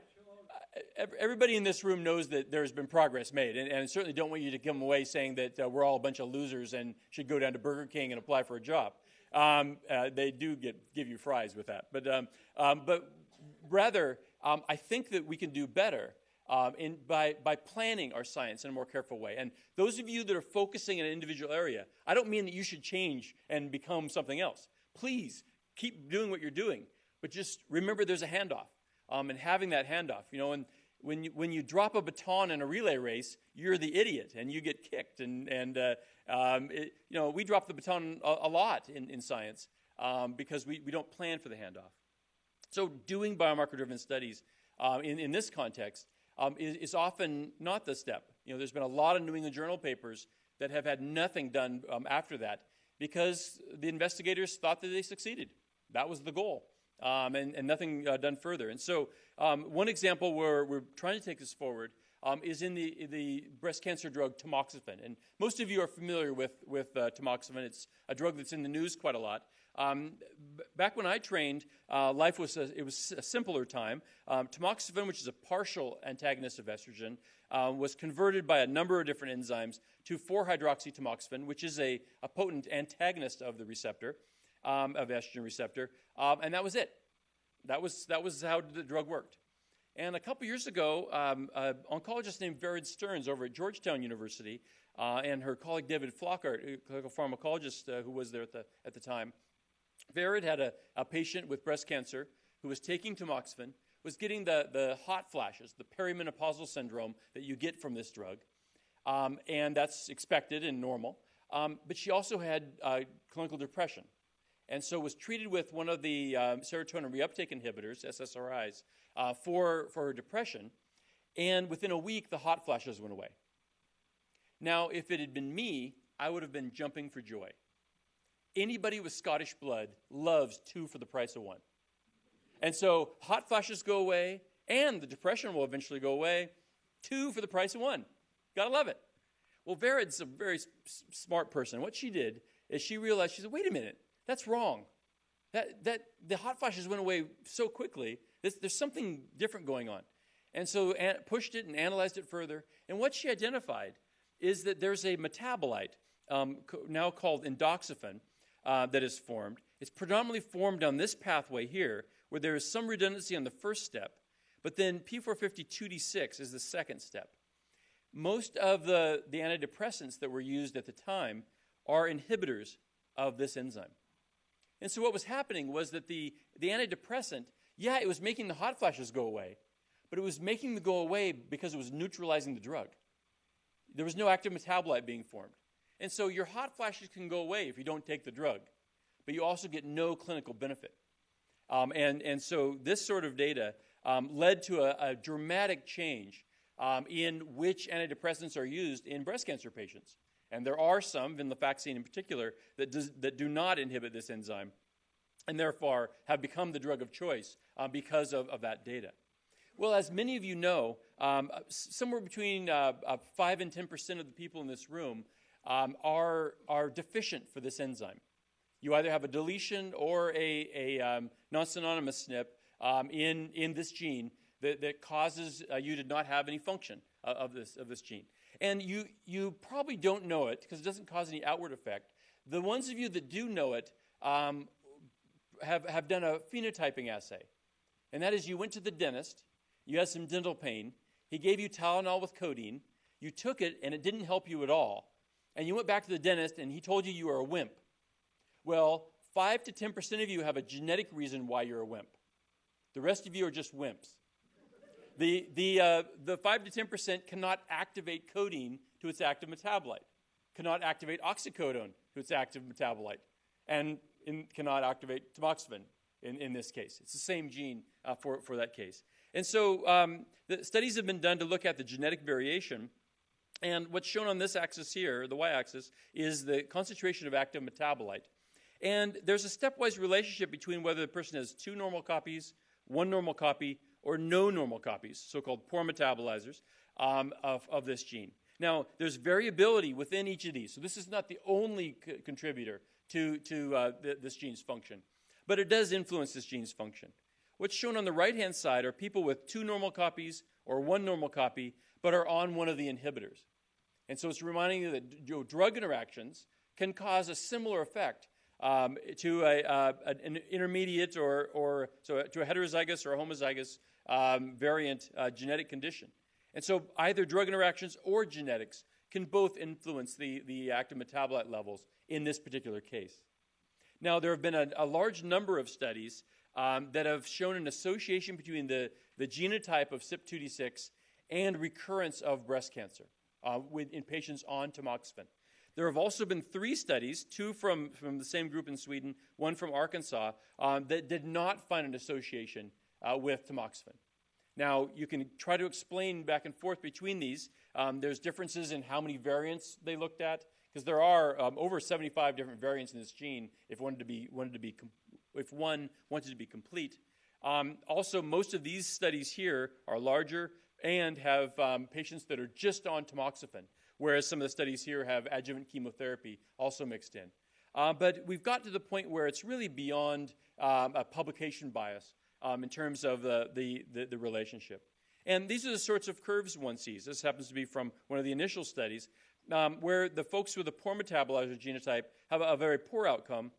Everybody in this room knows that there's been progress made, and, and I certainly don't want you to come away saying that uh, we're all a bunch of losers and should go down to Burger King and apply for a job. Um, uh, they do get, give you fries with that, but um, um, but rather, um, I think that we can do better um, in, by, by planning our science in a more careful way. And those of you that are focusing in an individual area, I don't mean that you should change and become something else. Please keep doing what you're doing, but just remember there's a handoff. Um, and having that handoff, you know, and when you, when you drop a baton in a relay race, you're the idiot and you get kicked. And, and uh, um, it, you know, we drop the baton a, a lot in, in science um, because we, we don't plan for the handoff. So, doing biomarker driven studies uh, in, in this context um, is, is, often not the step. You know, there's been a lot of New England Journal papers that have had nothing done um, after that because the investigators thought that they succeeded. That was the goal, um, and, and, nothing uh, done further. And so, um, one example where we're trying to take this forward um, is in the, the breast cancer drug tamoxifen. And most of you are familiar with, with uh, tamoxifen. It's a drug that's in the news quite a lot. Um, b- back when I trained, uh, life was a, it was a simpler time. Um, tamoxifen, which is a partial antagonist of estrogen, uh, was converted by a number of different enzymes to 4-hydroxytamoxifen, which is a, a potent antagonist of the receptor, um, of estrogen receptor, um, and that was it. That was that was how the drug worked. And a couple years ago, um, an oncologist named Vered Stearns over at Georgetown University uh, and her colleague David Flockhart, a clinical pharmacologist uh, who was there at the, at the time, Vered had a, a patient with breast cancer who was taking tamoxifen, was getting the, the hot flashes, the perimenopausal syndrome that you get from this drug. Um, and that's expected and normal. Um, but she also had uh, clinical depression. And so was treated with one of the um, serotonin reuptake inhibitors, SSRIs, uh, for, for her depression. And within a week, the hot flashes went away. Now, if it had been me, I would have been jumping for joy. Anybody with Scottish blood loves two for the price of one. And so hot flashes go away, and the depression will eventually go away. Two for the price of one. Gotta love it. Well, Vered's a very smart person. What she did is she realized, she said, wait a minute, that's wrong. That, that the hot flashes went away so quickly, there's, there's something different going on. And so an, pushed it and analyzed it further. And what she identified is that there's a metabolite um, co- now called endoxifen uh, that is formed. It's predominantly formed on this pathway here, where there is some redundancy on the first step, but then P450-2D6 is the second step. Most of the, the antidepressants that were used at the time are inhibitors of this enzyme. And so what was happening was that the, the antidepressant, yeah, it was making the hot flashes go away, but it was making them go away because it was neutralizing the drug. There was no active metabolite being formed. And so your hot flashes can go away if you don't take the drug, but you also get no clinical benefit. Um, and, and so this sort of data um, led to a, a dramatic change um, in which antidepressants are used in breast cancer patients. And there are some, venlafaxine in particular, that, does, that do not inhibit this enzyme and therefore have become the drug of choice uh, because of, of that data. Well, as many of you know, um, somewhere between uh, uh, 5 and 10% of the people in this room um, are, are deficient for this enzyme. You either have a deletion or a, a um, non synonymous SNP um, in, in this gene that, that causes uh, you to not have any function of, of, this, of this gene. And you, you probably don't know it because it doesn't cause any outward effect. The ones of you that do know it um, have, have done a phenotyping assay. And that is you went to the dentist, you had some dental pain, he gave you Tylenol with codeine, you took it and it didn't help you at all. And you went back to the dentist and he told you you were a wimp. Well, 5 to 10% of you have a genetic reason why you're a wimp. The rest of you are just wimps. The, the, uh, the 5 to 10% cannot activate codeine to its active metabolite, cannot activate oxycodone to its active metabolite, and in, cannot activate tamoxifen in, in this case. It's the same gene uh, for, for that case. And so um, the studies have been done to look at the genetic variation. And what's shown on this axis here, the y axis, is the concentration of active metabolite. And there's a stepwise relationship between whether the person has two normal copies, one normal copy, or no normal copies, so called poor metabolizers, um, of, of this gene. Now, there's variability within each of these, so this is not the only contributor to, to uh, th- this gene's function, but it does influence this gene's function. What's shown on the right hand side are people with two normal copies or one normal copy, but are on one of the inhibitors. And so it's reminding you that you know, drug interactions can cause a similar effect um, to a, uh, an intermediate or, or so to a heterozygous or a homozygous um, variant uh, genetic condition. And so either drug interactions or genetics can both influence the, the active metabolite levels in this particular case. Now, there have been a, a large number of studies um, that have shown an association between the, the genotype of CYP2D6 and recurrence of breast cancer uh, with, in patients on tamoxifen. There have also been three studies, two from, from the same group in Sweden, one from Arkansas, um, that did not find an association uh, with tamoxifen. Now, you can try to explain back and forth between these. Um, there's differences in how many variants they looked at, because there are um, over 75 different variants in this gene if wanted to be, wanted to be if one wanted to be complete. Um, also, most of these studies here are larger and have um, patients that are just on tamoxifen, whereas some of the studies here have adjuvant chemotherapy also mixed in. Uh, but we've got to the point where it's really beyond um, a publication bias um, in terms of the, the, the, the, relationship. And these are the sorts of curves one sees. This happens to be from one of the initial studies, um, where the folks with a poor metabolizer genotype have a, a very poor outcome,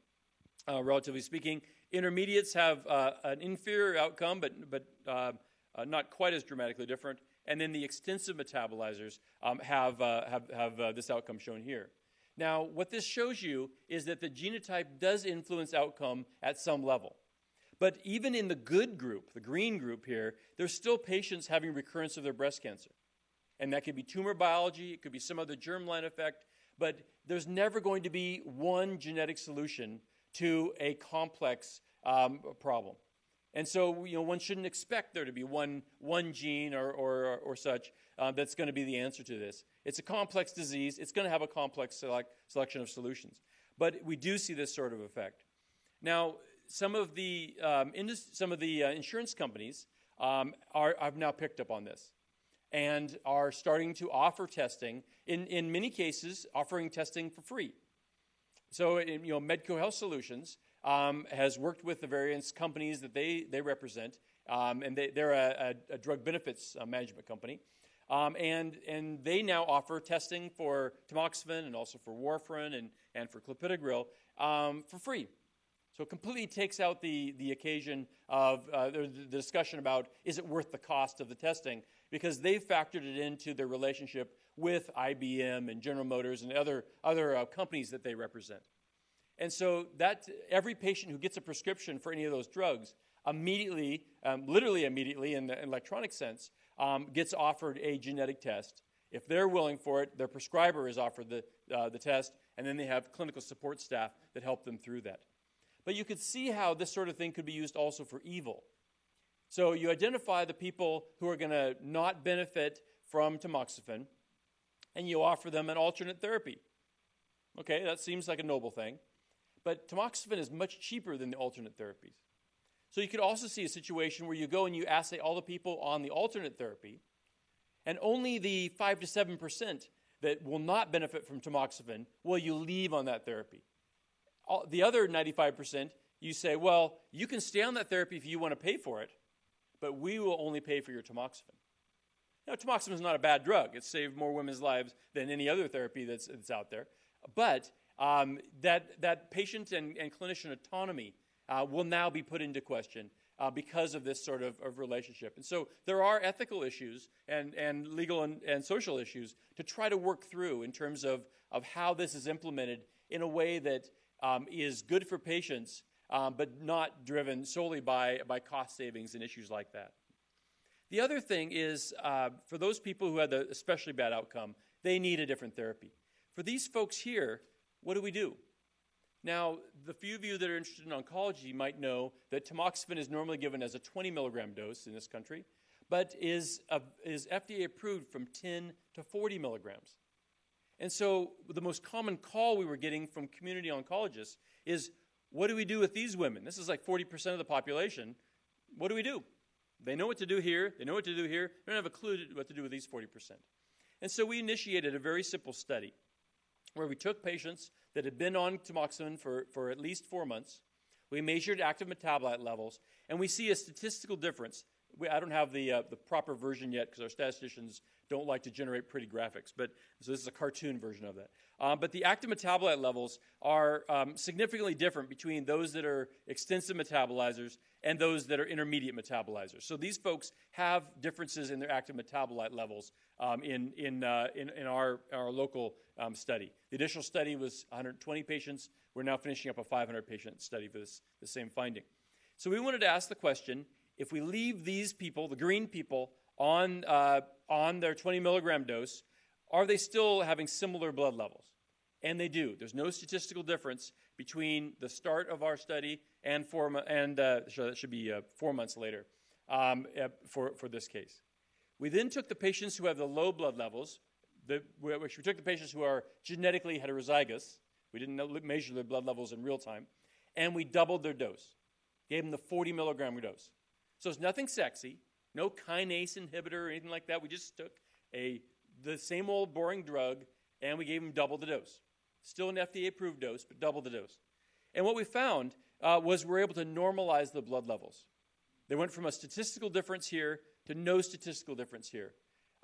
uh, relatively speaking. Intermediates have uh, an inferior outcome, but, but uh, uh not quite as dramatically different. And then the extensive metabolizers um, have, uh, have, have uh, this outcome shown here. Now, what this shows you is that the genotype does influence outcome at some level. But even in the good group, the green group here, there's still patients having recurrence of their breast cancer. And that could be tumor biology, it could be some other germline effect, but there's never going to be one genetic solution to a complex um, problem. And so, you know, one shouldn't expect there to be one, one gene or, or, or such uh, that's going to be the answer to this. It's a complex disease. It's going to have a complex select, selection of solutions. But we do see this sort of effect. Now, some of the, um, some of the uh, insurance companies um, are, have now picked up on this and are starting to offer testing, in, in many cases, offering testing for free. So, you know, Medco Health Solutions um, has worked with the various companies that they, they represent, um, and they, are a, a, a, drug benefits uh, management company. Um, and, and they now offer testing for tamoxifen and also for warfarin and, and for clopidogrel um, for free. So it completely takes out the, the occasion of uh, the, discussion about is it worth the cost of the testing because they've factored it into their relationship with IBM and General Motors and other, other uh, companies that they represent. And so that every patient who gets a prescription for any of those drugs immediately, um, literally immediately in the electronic sense, um, gets offered a genetic test. If they're willing for it, their prescriber is offered the, uh, the test, and then they have clinical support staff that help them through that. But you could see how this sort of thing could be used also for evil. So you identify the people who are going to not benefit from tamoxifen, and you offer them an alternate therapy. Okay, that seems like a noble thing. But tamoxifen is much cheaper than the alternate therapies. So you could also see a situation where you go and you assay all the people on the alternate therapy, and only the 5 to 7% that will not benefit from tamoxifen will you leave on that therapy. All, the other 95%, you say, well, you can stay on that therapy if you want to pay for it, but we will only pay for your tamoxifen. Now, tamoxifen is not a bad drug. It's saved more women's lives than any other therapy that's, that's out there. But um, that, that patient and, and clinician autonomy uh, will now be put into question uh, because of this sort of, of, relationship. And so there are ethical issues and, and legal and, and social issues to try to work through in terms of, of how this is implemented in a way that um, is good for patients, um, but not driven solely by, by cost savings and issues like that. The other thing is uh, for those people who had the especially bad outcome, they need a different therapy. For these folks here, what do we do? Now, the few of you that are interested in oncology might know that tamoxifen is normally given as a 20 milligram dose in this country, but is, uh, is FDA approved from 10 to 40 milligrams. And so the most common call we were getting from community oncologists is, what do we do with these women? This is like 40% of the population. What do we do? They know what to do here. They know what to do here. They don't have a clue what to do with these 40%. And so we initiated a very simple study where we took patients that had been on tamoxifen for, for at least four months. We measured active metabolite levels, and we see a statistical difference. We, I don't have the, uh, the proper version yet because our statisticians don't like to generate pretty graphics, but so this is a cartoon version of that. Um, but the active metabolite levels are um, significantly different between those that are extensive metabolizers and those that are intermediate metabolizers. So these folks have differences in their active metabolite levels um, in, in, uh, in, in, our, our local um, study. The initial study was 120 patients. We're now finishing up a 500 patient study for this, the same finding. So we wanted to ask the question if we leave these people, the green people, on, uh, on their 20 milligram dose, are they still having similar blood levels? And they do. There's no statistical difference between the start of our study and four, and uh, that should be uh, four months later um, for, for this case. We then took the patients who have the low blood levels, the, which we took the patients who are genetically heterozygous. We didn't measure their blood levels in real time, and we doubled their dose. Gave them the 40 milligram dose. So it's nothing sexy, no kinase inhibitor or anything like that. We just took a the same old boring drug and we gave them double the dose. Still an FDA approved dose, but double the dose. And what we found uh, was we're able to normalize the blood levels. They went from a statistical difference here to no statistical difference here.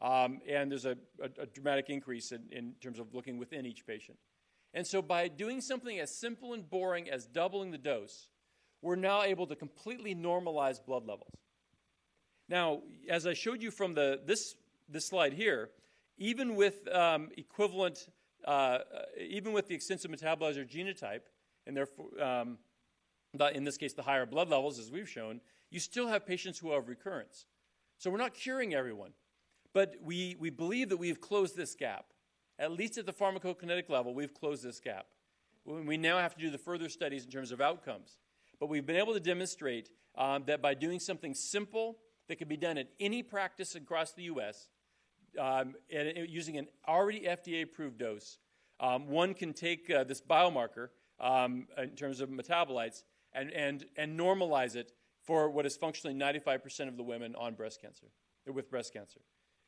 Um, and there's a, a, a dramatic increase in, in, terms of looking within each patient. And so, by doing something as simple and boring as doubling the dose, we're now able to completely normalize blood levels. Now, as I showed you from the, this, this slide here, even with um, equivalent, uh, uh even with the extensive metabolizer genotype, and therefore, um, in this case, the higher blood levels, as we've shown, you still have patients who have recurrence. So we're not curing everyone, but we, we believe that we've closed this gap. At least at the pharmacokinetic level, we've closed this gap. We now have to do the further studies in terms of outcomes. But we've been able to demonstrate um, that by doing something simple that can be done at any practice across the U.S., um, and, and using an already FDA approved dose, um, one can take uh, this biomarker um, in terms of metabolites and, and, and normalize it for what is functionally 95% of the women on breast cancer, with breast cancer.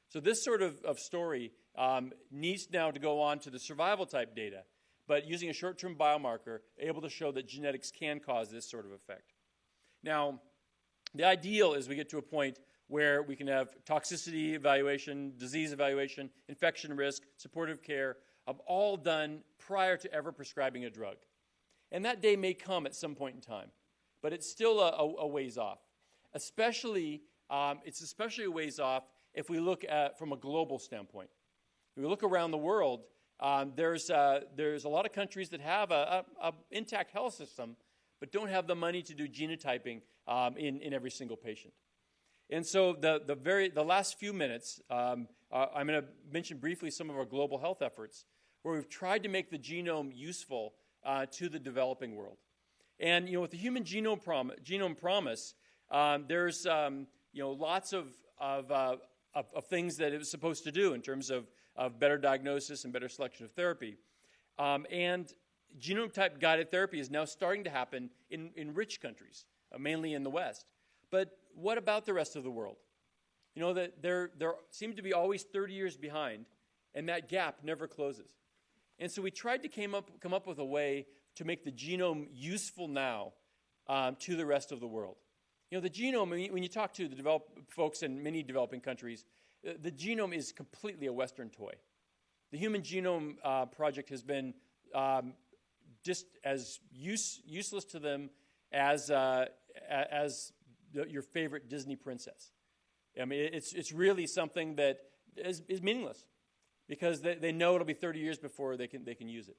So this sort of, of story um, needs now to go on to the survival type data, but using a short-term biomarker, able to show that genetics can cause this sort of effect. Now, the ideal is we get to a point where we can have toxicity evaluation, disease evaluation, infection risk, supportive care, um, all done prior to ever prescribing a drug. And that day may come at some point in time but it's still a, a, ways off. Especially, um, it's especially a ways off if we look at from a global standpoint. If we look around the world, um, there's, uh, there's a lot of countries that have a, a, intact health system, but don't have the money to do genotyping um, in, in every single patient. And so the, the, very, the last few minutes, um, uh, I'm going to mention briefly some of our global health efforts where we've tried to make the genome useful uh, to the developing world. And you know, with the Human Genome, Prom- Genome Promise, um, there's um, you know lots of of, uh, of, of things that it was supposed to do in terms of of better diagnosis and better selection of therapy. Um, and genome type guided therapy is now starting to happen in, in rich countries, uh, mainly in the West. But what about the rest of the world? You know, that there, there seem to be always 30 years behind, and that gap never closes. And so we tried to came up, come up with a way to make the genome useful now um, to the rest of the world. You know, the genome, when you, talk to the develop, folks in many developing countries, the genome is completely a Western toy. The Human Genome uh, Project has been um, just as use, useless to them as, uh, as the, your favorite Disney princess. I mean, it's, it's really something that is, is meaningless because they, they know it'll be 30 years before they can, they can use it.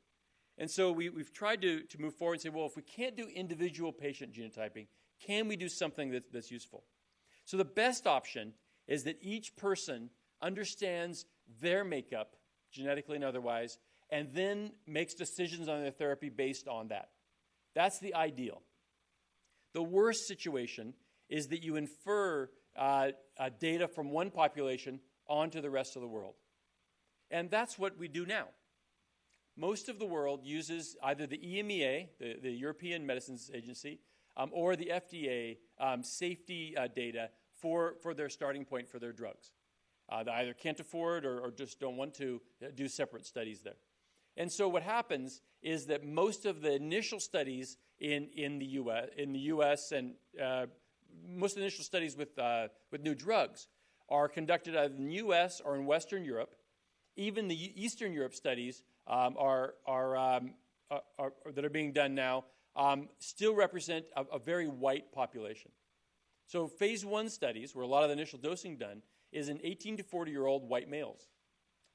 And so we, we've tried to, to move forward and say, well, if we can't do individual patient genotyping, can we do something that, that's useful? So the best option is that each person understands their makeup, genetically and otherwise, and then makes decisions on their therapy based on that. That's the ideal. The worst situation is that you infer uh, uh, data from one population onto the rest of the world. And that's what we do now most of the world uses either the EMEA, the, the European Medicines Agency, um, or the FDA um, safety uh, data for, for their starting point for their drugs. Uh, they either can't afford or, or, just don't want to uh, do separate studies there. And so what happens is that most of the initial studies in, in, the, US, in the US and uh, most initial studies with, uh, with new drugs are conducted either in the US or in Western Europe. Even the Eastern Europe studies um, are, are, um, are, are, that are being done now um, still represent a, a, very white population. So, phase one studies, where a lot of the initial dosing done, is in 18 to 40 year old white males.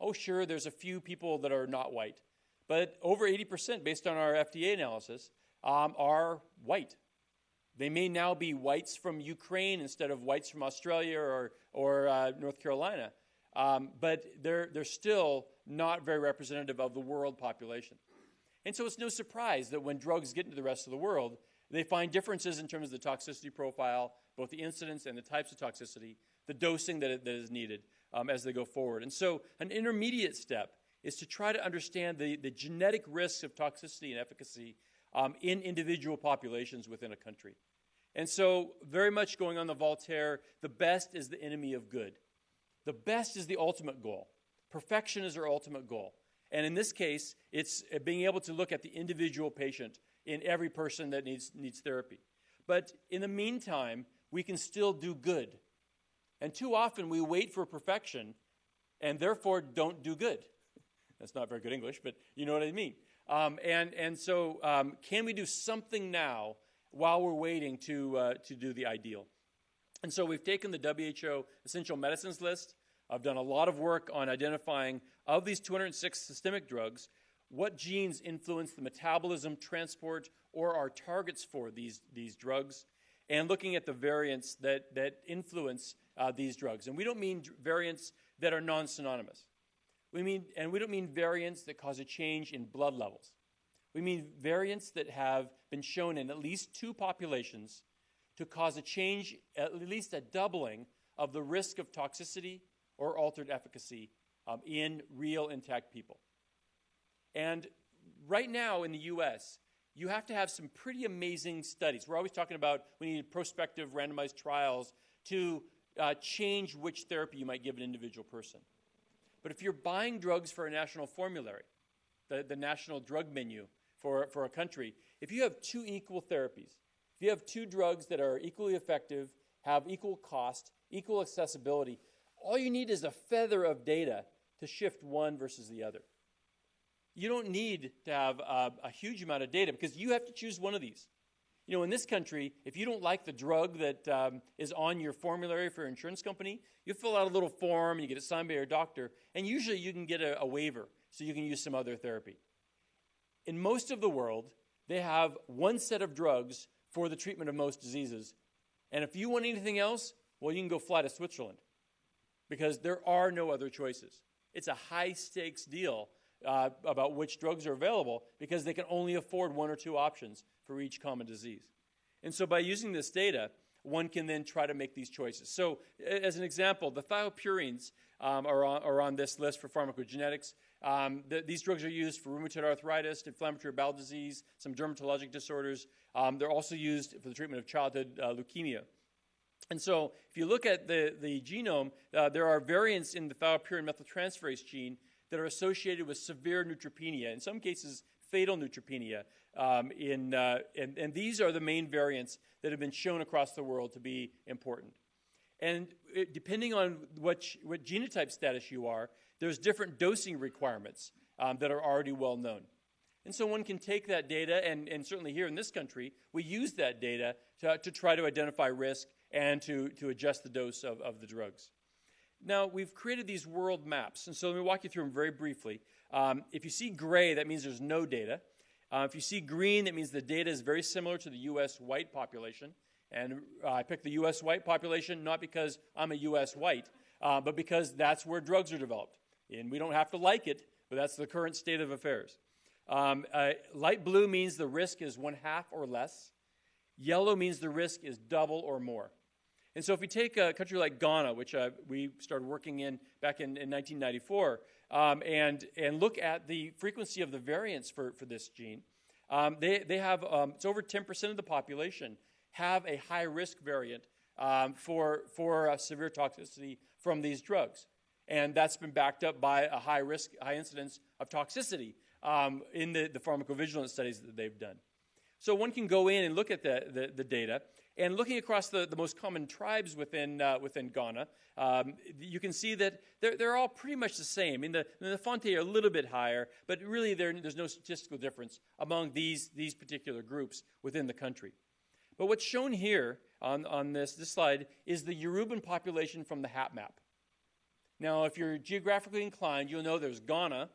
Oh, sure, there's a few people that are not white, but over 80%, based on our FDA analysis, um, are white. They may now be whites from Ukraine instead of whites from Australia or, or uh, North Carolina, um, but they're, they're still not very representative of the world population. And so it's no surprise that when drugs get into the rest of the world, they find differences in terms of the toxicity profile, both the incidence and the types of toxicity, the dosing that, that is needed um, as they go forward. And so an intermediate step is to try to understand the, the genetic risks of toxicity and efficacy um, in individual populations within a country. And so, very much going on the Voltaire, the best is the enemy of good. The best is the ultimate goal. Perfection is our ultimate goal. And in this case, it's being able to look at the individual patient in every person that needs, needs therapy. But in the meantime, we can still do good. And too often we wait for perfection and therefore don't do good. That's not very good English, but you know what I mean. Um, and, and so, um, can we do something now while we're waiting to, uh, to do the ideal? And so, we've taken the WHO essential medicines list I've done a lot of work on identifying, of these 206 systemic drugs, what genes influence the metabolism, transport, or are targets for these, these drugs, and looking at the variants that, that influence uh, these drugs. And we don't mean variants that are non synonymous. We mean, and we don't mean variants that cause a change in blood levels. We mean variants that have been shown in at least two populations to cause a change, at least a doubling, of the risk of toxicity or altered efficacy um, in real intact people. And right now in the US, you have to have some pretty amazing studies. We're always talking about we need prospective randomized trials to uh, change which therapy you might give an individual person. But if you're buying drugs for a national formulary, the, the national drug menu for, for a country, if you have two equal therapies, if you have two drugs that are equally effective, have equal cost, equal accessibility, all you need is a feather of data to shift one versus the other. You don't need to have a, a huge amount of data because you have to choose one of these. You know, in this country, if you don't like the drug that um, is on your formulary for your insurance company, you fill out a little form, you get it signed by your doctor, and usually you can get a, a waiver so you can use some other therapy. In most of the world, they have one set of drugs for the treatment of most diseases. And if you want anything else, well, you can go fly to Switzerland because there are no other choices. It's a high stakes deal uh, about which drugs are available because they can only afford one or two options for each common disease. And so by using this data, one can then try to make these choices. So, as an example, the thiopurines um, are, on, are, on, this list for pharmacogenetics. Um, the, these drugs are used for rheumatoid arthritis, inflammatory bowel disease, some dermatologic disorders. Um, they're also used for the treatment of childhood uh, leukemia. And so, if you look at the, the genome, uh, there are variants in the thiopurine methyltransferase gene that are associated with severe neutropenia, in some cases, fatal neutropenia. Um, in, uh, and, and these are the main variants that have been shown across the world to be important. And it, depending on what, what genotype status you are, there's different dosing requirements um, that are already well known. And so one can take that data, and, and certainly here in this country, we use that data to, to try to identify risk and to, to adjust the dose of, of the drugs. Now, we've created these world maps, and so let me walk you through them very briefly. Um, if you see gray, that means there's no data. Uh, if you see green, that means the data is very similar to the U.S. white population. And uh, I picked the U.S. white population not because I'm a U.S. white, uh, but because that's where drugs are developed. And we don't have to like it, but that's the current state of affairs. Um, uh, light blue means the risk is one half or less. Yellow means the risk is double or more. And so, if we take a country like Ghana, which uh, we started working in back in, in 1994, um, and, and look at the frequency of the variants for, for this gene, um, they, they have, um, it's over 10% of the population have a high risk variant um, for, for uh, severe toxicity from these drugs. And that's been backed up by a high risk, high incidence of toxicity um, in the, the pharmacovigilance studies that they've done. So one can go in and look at the, the, the data. And looking across the, the most common tribes within, uh, within Ghana, um, you can see that they're, they're all pretty much the same. I mean, the, the Fonte are a little bit higher, but really there's no statistical difference among these, these particular groups within the country. But what's shown here on, on this, this slide is the Yoruban population from the HAP map. Now, if you're geographically inclined, you'll know there's Ghana,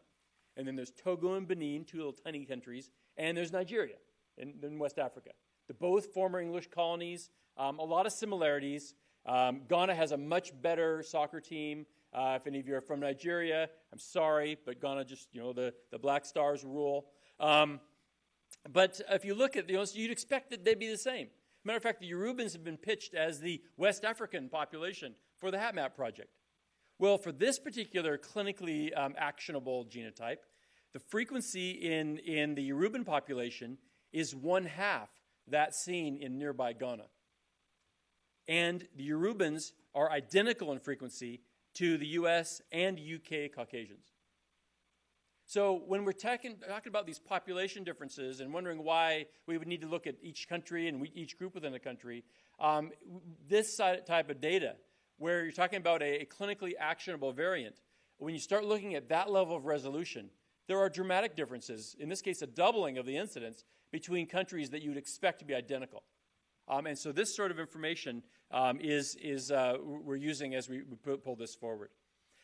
and then there's Togo and Benin, two little tiny countries, and there's Nigeria in, in West Africa. They're both former English colonies, um, a lot of similarities. Um, Ghana has a much better soccer team. Uh, if any of you are from Nigeria, I'm sorry, but Ghana just, you know, the, the Black Stars rule. Um, but if you look at, you know, you'd expect that they'd be the same. Matter of fact, the Yorubans have been pitched as the West African population for the HapMap project. Well, for this particular clinically um, actionable genotype, the frequency in, in the Yoruban population is one half that seen in nearby Ghana. And the Yorubans are identical in frequency to the US and UK Caucasians. So when we're talking, talking about these population differences and wondering why we would need to look at each country and we, each group within a country, um, this type of data, where you're talking about a, a clinically actionable variant, when you start looking at that level of resolution, there are dramatic differences, in this case, a doubling of the incidence between countries that you would expect to be identical. Um, and so this sort of information um, is, is uh, we're using as we, we pull this forward.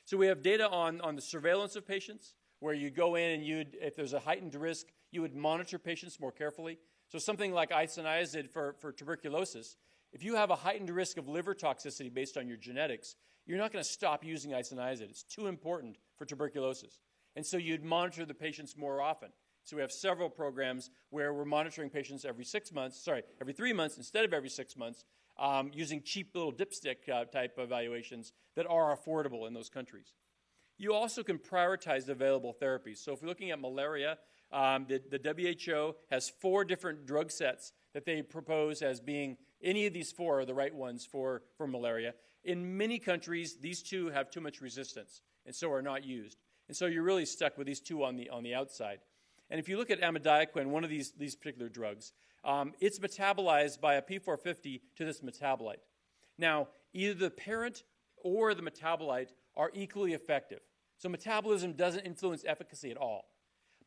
So we have data on, on the surveillance of patients, where you go in and you'd, if there's a heightened risk, you would monitor patients more carefully. So something like isoniazid for, for tuberculosis, if you have a heightened risk of liver toxicity based on your genetics, you're not going to stop using isoniazid. It's too important for tuberculosis. And so you'd monitor the patients more often. So we have several programs where we're monitoring patients every six months, sorry, every three months instead of every six months, um, using cheap little dipstick uh, type evaluations that are affordable in those countries. You also can prioritize available therapies. So if we're looking at malaria, Um, the, the WHO has four different drug sets that they propose as being any of these four are the right ones for, for malaria. In many countries, these two have too much resistance and so are not used. And so you're really stuck with these two on the, on the outside. And if you look at amidiaquin, one of these, these particular drugs, um, it's metabolized by a P450 to this metabolite. Now, either the parent or the metabolite are equally effective. So metabolism doesn't influence efficacy at all.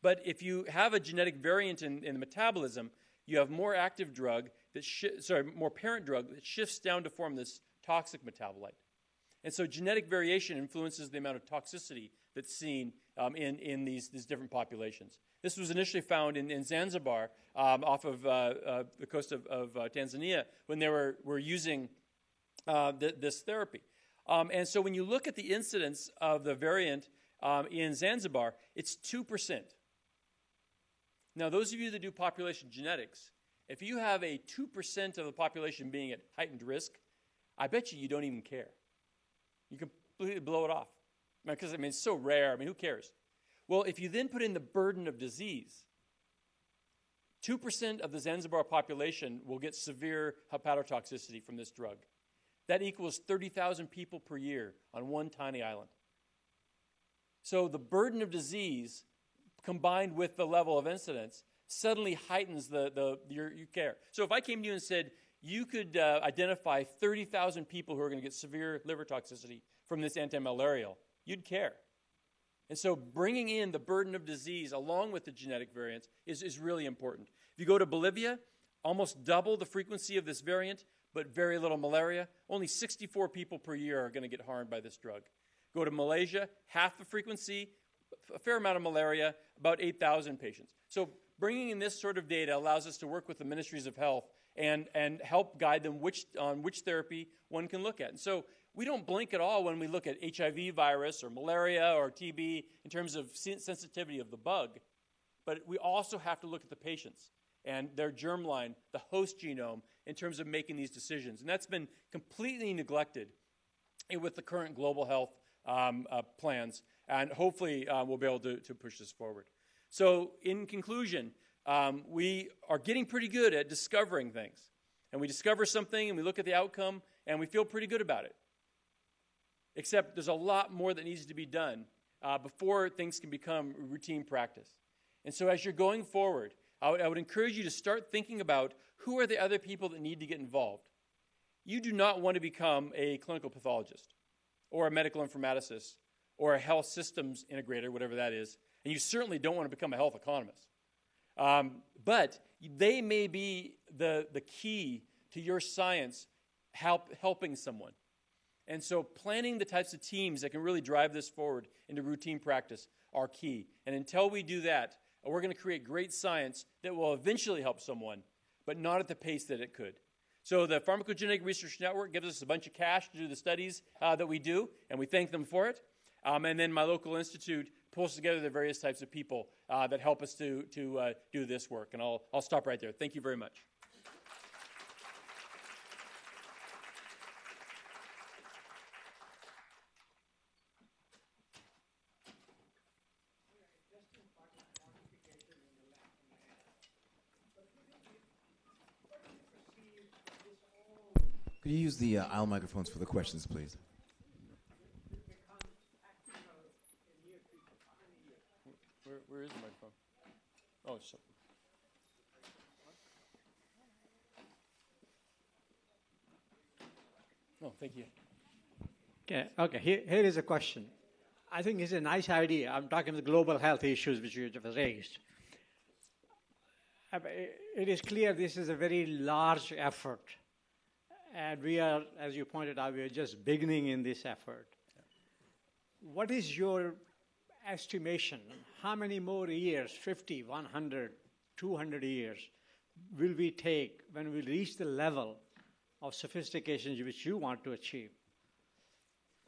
But if you have a genetic variant in, in the metabolism, you have more active drug that sorry, more parent drug that shifts down to form this toxic metabolite. And so genetic variation influences the amount of toxicity that's seen um, in, in these, these different populations. This was initially found in, in Zanzibar um, off of uh, uh, the coast of, of uh, Tanzania when they were, were using uh, th- this therapy. Um, and so when you look at the incidence of the variant um, in Zanzibar, it's 2%. Now, those of you that do population genetics, if you have a 2% of the population being at heightened risk, I bet you you don't even care. You completely blow it off. Because, I mean, it's so rare. I mean, who cares? Well, if you then put in the burden of disease, 2% of the Zanzibar population will get severe hepatotoxicity from this drug. That equals 30,000 people per year on one tiny island. So the burden of disease combined with the level of incidence suddenly heightens the, the your, your care. So if I came to you and said, you could uh, identify 30,000 people who are going to get severe liver toxicity from this antimalarial, you'd care. And so bringing in the burden of disease along with the genetic variants is, is really important. If you go to Bolivia, almost double the frequency of this variant, but very little malaria. Only 64 people per year are going to get harmed by this drug. Go to Malaysia, half the frequency, a fair amount of malaria, about 8,000 patients. So bringing in this sort of data allows us to work with the ministries of health and, and help guide them which, on which therapy one can look at. And so we don't blink at all when we look at HIV virus or malaria or TB in terms of sensitivity of the bug, but we also have to look at the patients and their germline, the host genome, in terms of making these decisions. And that's been completely neglected with the current global health um, uh, plans, and hopefully uh, we'll be able to, to, push this forward. So, in conclusion, um, we are getting pretty good at discovering things. And we discover something and we look at the outcome and we feel pretty good about it. Except there's a lot more that needs to be done uh, before things can become routine practice. And so, as you're going forward, I would, I would encourage you to start thinking about who are the other people that need to get involved. You do not want to become a clinical pathologist or a medical informaticist or a health systems integrator, whatever that is, and you certainly don't want to become a health economist. Um, but they may be the, the key to your science help, helping someone. And so, planning the types of teams that can really drive this forward into routine practice are key. And until we do that, we're going to create great science that will eventually help someone, but not at the pace that it could. So the Pharmacogenetic Research Network gives us a bunch of cash to do the studies uh, that we do, and we thank them for it. Um, and then my local institute pulls together the various types of people uh, that help us to, to uh, do this work. And I'll, I'll stop right there. Thank you very much. You use the uh, aisle microphones for the questions, please? Where, where is the microphone? Oh, so. Oh, thank you. Okay, okay. Here, here is a question. I think it's a nice idea. I'm talking the global health issues which you have raised. Uh, it is clear this is a very large effort and we are, as you pointed out, we are just beginning in this effort. What is your estimation? How many more years, 50, 100, 200 years, will we take when we reach the level of sophistication which you want to achieve?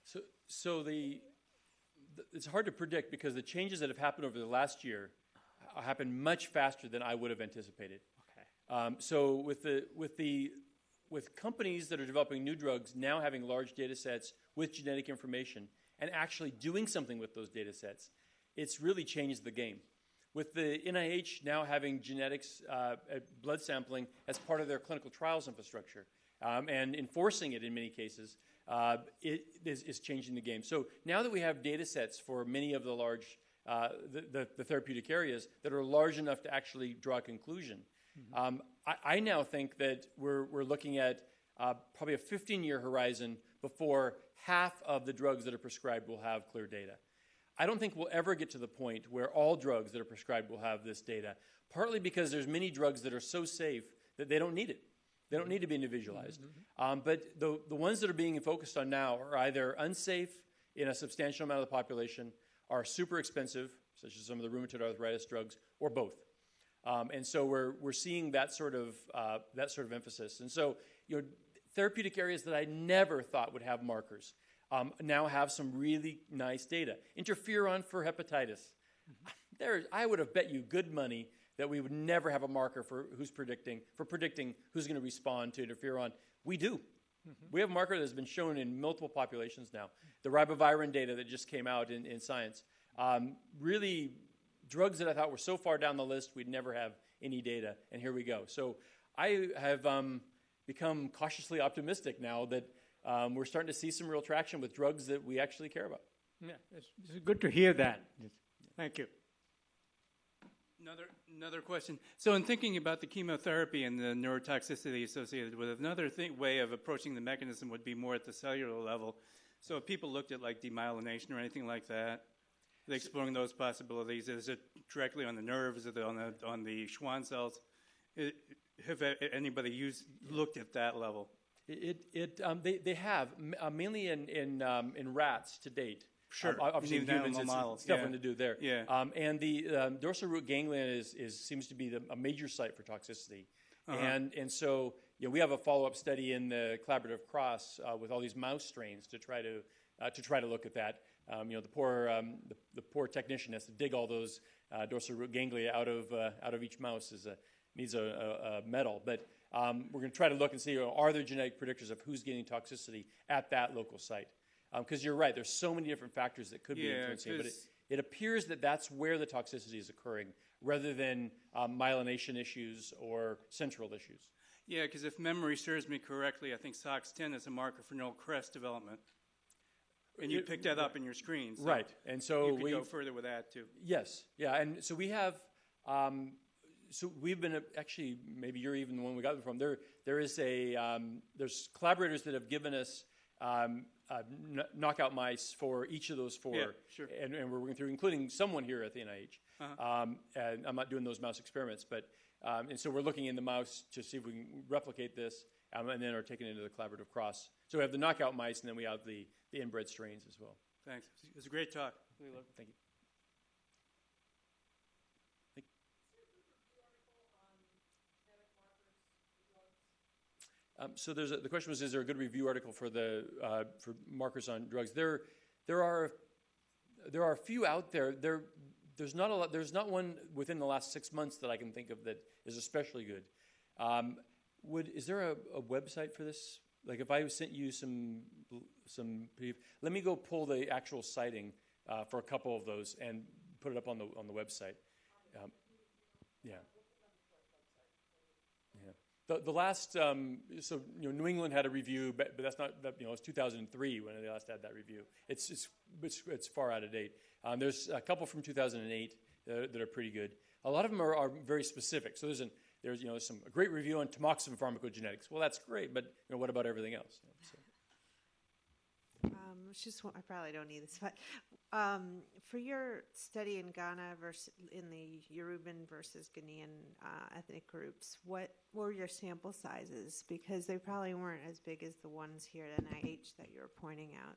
So, so the, the, it's hard to predict because the changes that have happened over the last year happened much faster than I would have anticipated. Okay. Um, so with the with the with companies that are developing new drugs now having large data sets with genetic information and actually doing something with those data sets, it's really changed the game. with the NIH now having genetics uh, blood sampling as part of their clinical trials infrastructure um, and enforcing it in many cases, uh, it is, is, changing the game. So now that we have data sets for many of the large, uh, the, the, the, therapeutic areas that are large enough to actually draw a conclusion, mm-hmm. um, I, I, now think that we're, we're looking at uh, probably a 15 year horizon before half of the drugs that are prescribed will have clear data. I don't think we'll ever get to the point where all drugs that are prescribed will have this data, partly because there's many drugs that are so safe that they don't need it. They don't need to be individualized. Mm-hmm. Um, but the, the ones that are being focused on now are either unsafe in a substantial amount of the population, are super expensive, such as some of the rheumatoid arthritis drugs, or both. Um, and so we're, we're seeing that sort, of, uh, that sort of emphasis. And so, you know, therapeutic areas that I never thought would have markers um, now have some really nice data. Interferon for hepatitis. There, I would have bet you good money that we would never have a marker for who's predicting for predicting who's going to respond to interferon. We do. Mm-hmm. We have a marker that's been shown in multiple populations now. The ribavirin data that just came out in, in Science. Um, really, drugs that I thought were so far down the list we'd never have any data, and here we go. So I have um, become cautiously optimistic now that um, we're starting to see some real traction with drugs that we actually care about. Yeah, it's, it's good to hear that. Thank you. Another, another question. So, in thinking about the chemotherapy and the neurotoxicity associated with it, another way of approaching the mechanism would be more at the cellular level. So, if people looked at like demyelination or anything like that, exploring those possibilities. Is it directly on the nerves? Is it on the on the Schwann cells? It, have anybody used looked at that level? It, it, um, they, they have, uh, mainly in, in, um, in rats to date. Sure. Um, obviously, in humans, it's, models. nothing yeah. to do there. Yeah. Um, and the um, dorsal root ganglion is, is, seems to be the, a major site for toxicity. Uh-huh. And, and so you know, we have a follow up study in the collaborative cross uh, with all these mouse strains to try to, uh, to, try to look at that. Um, you know, the poor, um, the, the, poor technician has to dig all those uh, dorsal root ganglia out of, uh, out of each mouse, is a, needs a, a, a metal. But um, we're going to try to look and see you know, are there genetic predictors of who's getting toxicity at that local site? Because um, you're right, there's so many different factors that could be influencing it, but it, it, appears that that's where the toxicity is occurring rather than um, myelination issues or central issues. Yeah, because if memory serves me correctly, I think SOX10 is a marker for neural crest development. And you picked that up in your screen. So right. And so you could we go further with that too. Yes. Yeah. And so we have um, so we've been actually maybe you're even the one we got them from. There there is a um, there's collaborators that have given us um, uh, knockout mice for each of those four, yeah, sure. and, and, we're working through, including someone here at the NIH. Uh-huh. Um, and I'm not doing those mouse experiments, but um, and so we're looking in the mouse to see if we can replicate this, um, and then are taken into the collaborative cross. So we have the knockout mice, and then we have the the inbred strains as well. Thanks. It was a great talk. Thank you. Um, so there's a, the question was, is there a good review article for the uh, for markers on drugs? There, there are there are a few out there. There, there's not a lot. There's not one within the last six months that I can think of that is especially good. Um, would is there a, a, website for this? Like if I sent you some some, let me go pull the actual citing uh, for a couple of those and put it up on the on the website. Um, yeah. The, the last, um, so you know, New England had a review, but, but that's not, that, you know, it's 2003 when they last had that review. It's, it's, it's, it's far out of date. Um, there's a couple from 2008 that, that, are pretty good. A lot of them are, are very specific. So there's, an, there's you know, some a great review on tamoxifen pharmacogenetics. Well, that's great, but you know, what about everything else? So. Um, just I probably don't need this, but um, for your study in Ghana versus in the Yoruban versus Ghanaian uh, ethnic groups, what were your sample sizes? Because they probably weren't as big as the ones here at NIH that you're pointing out.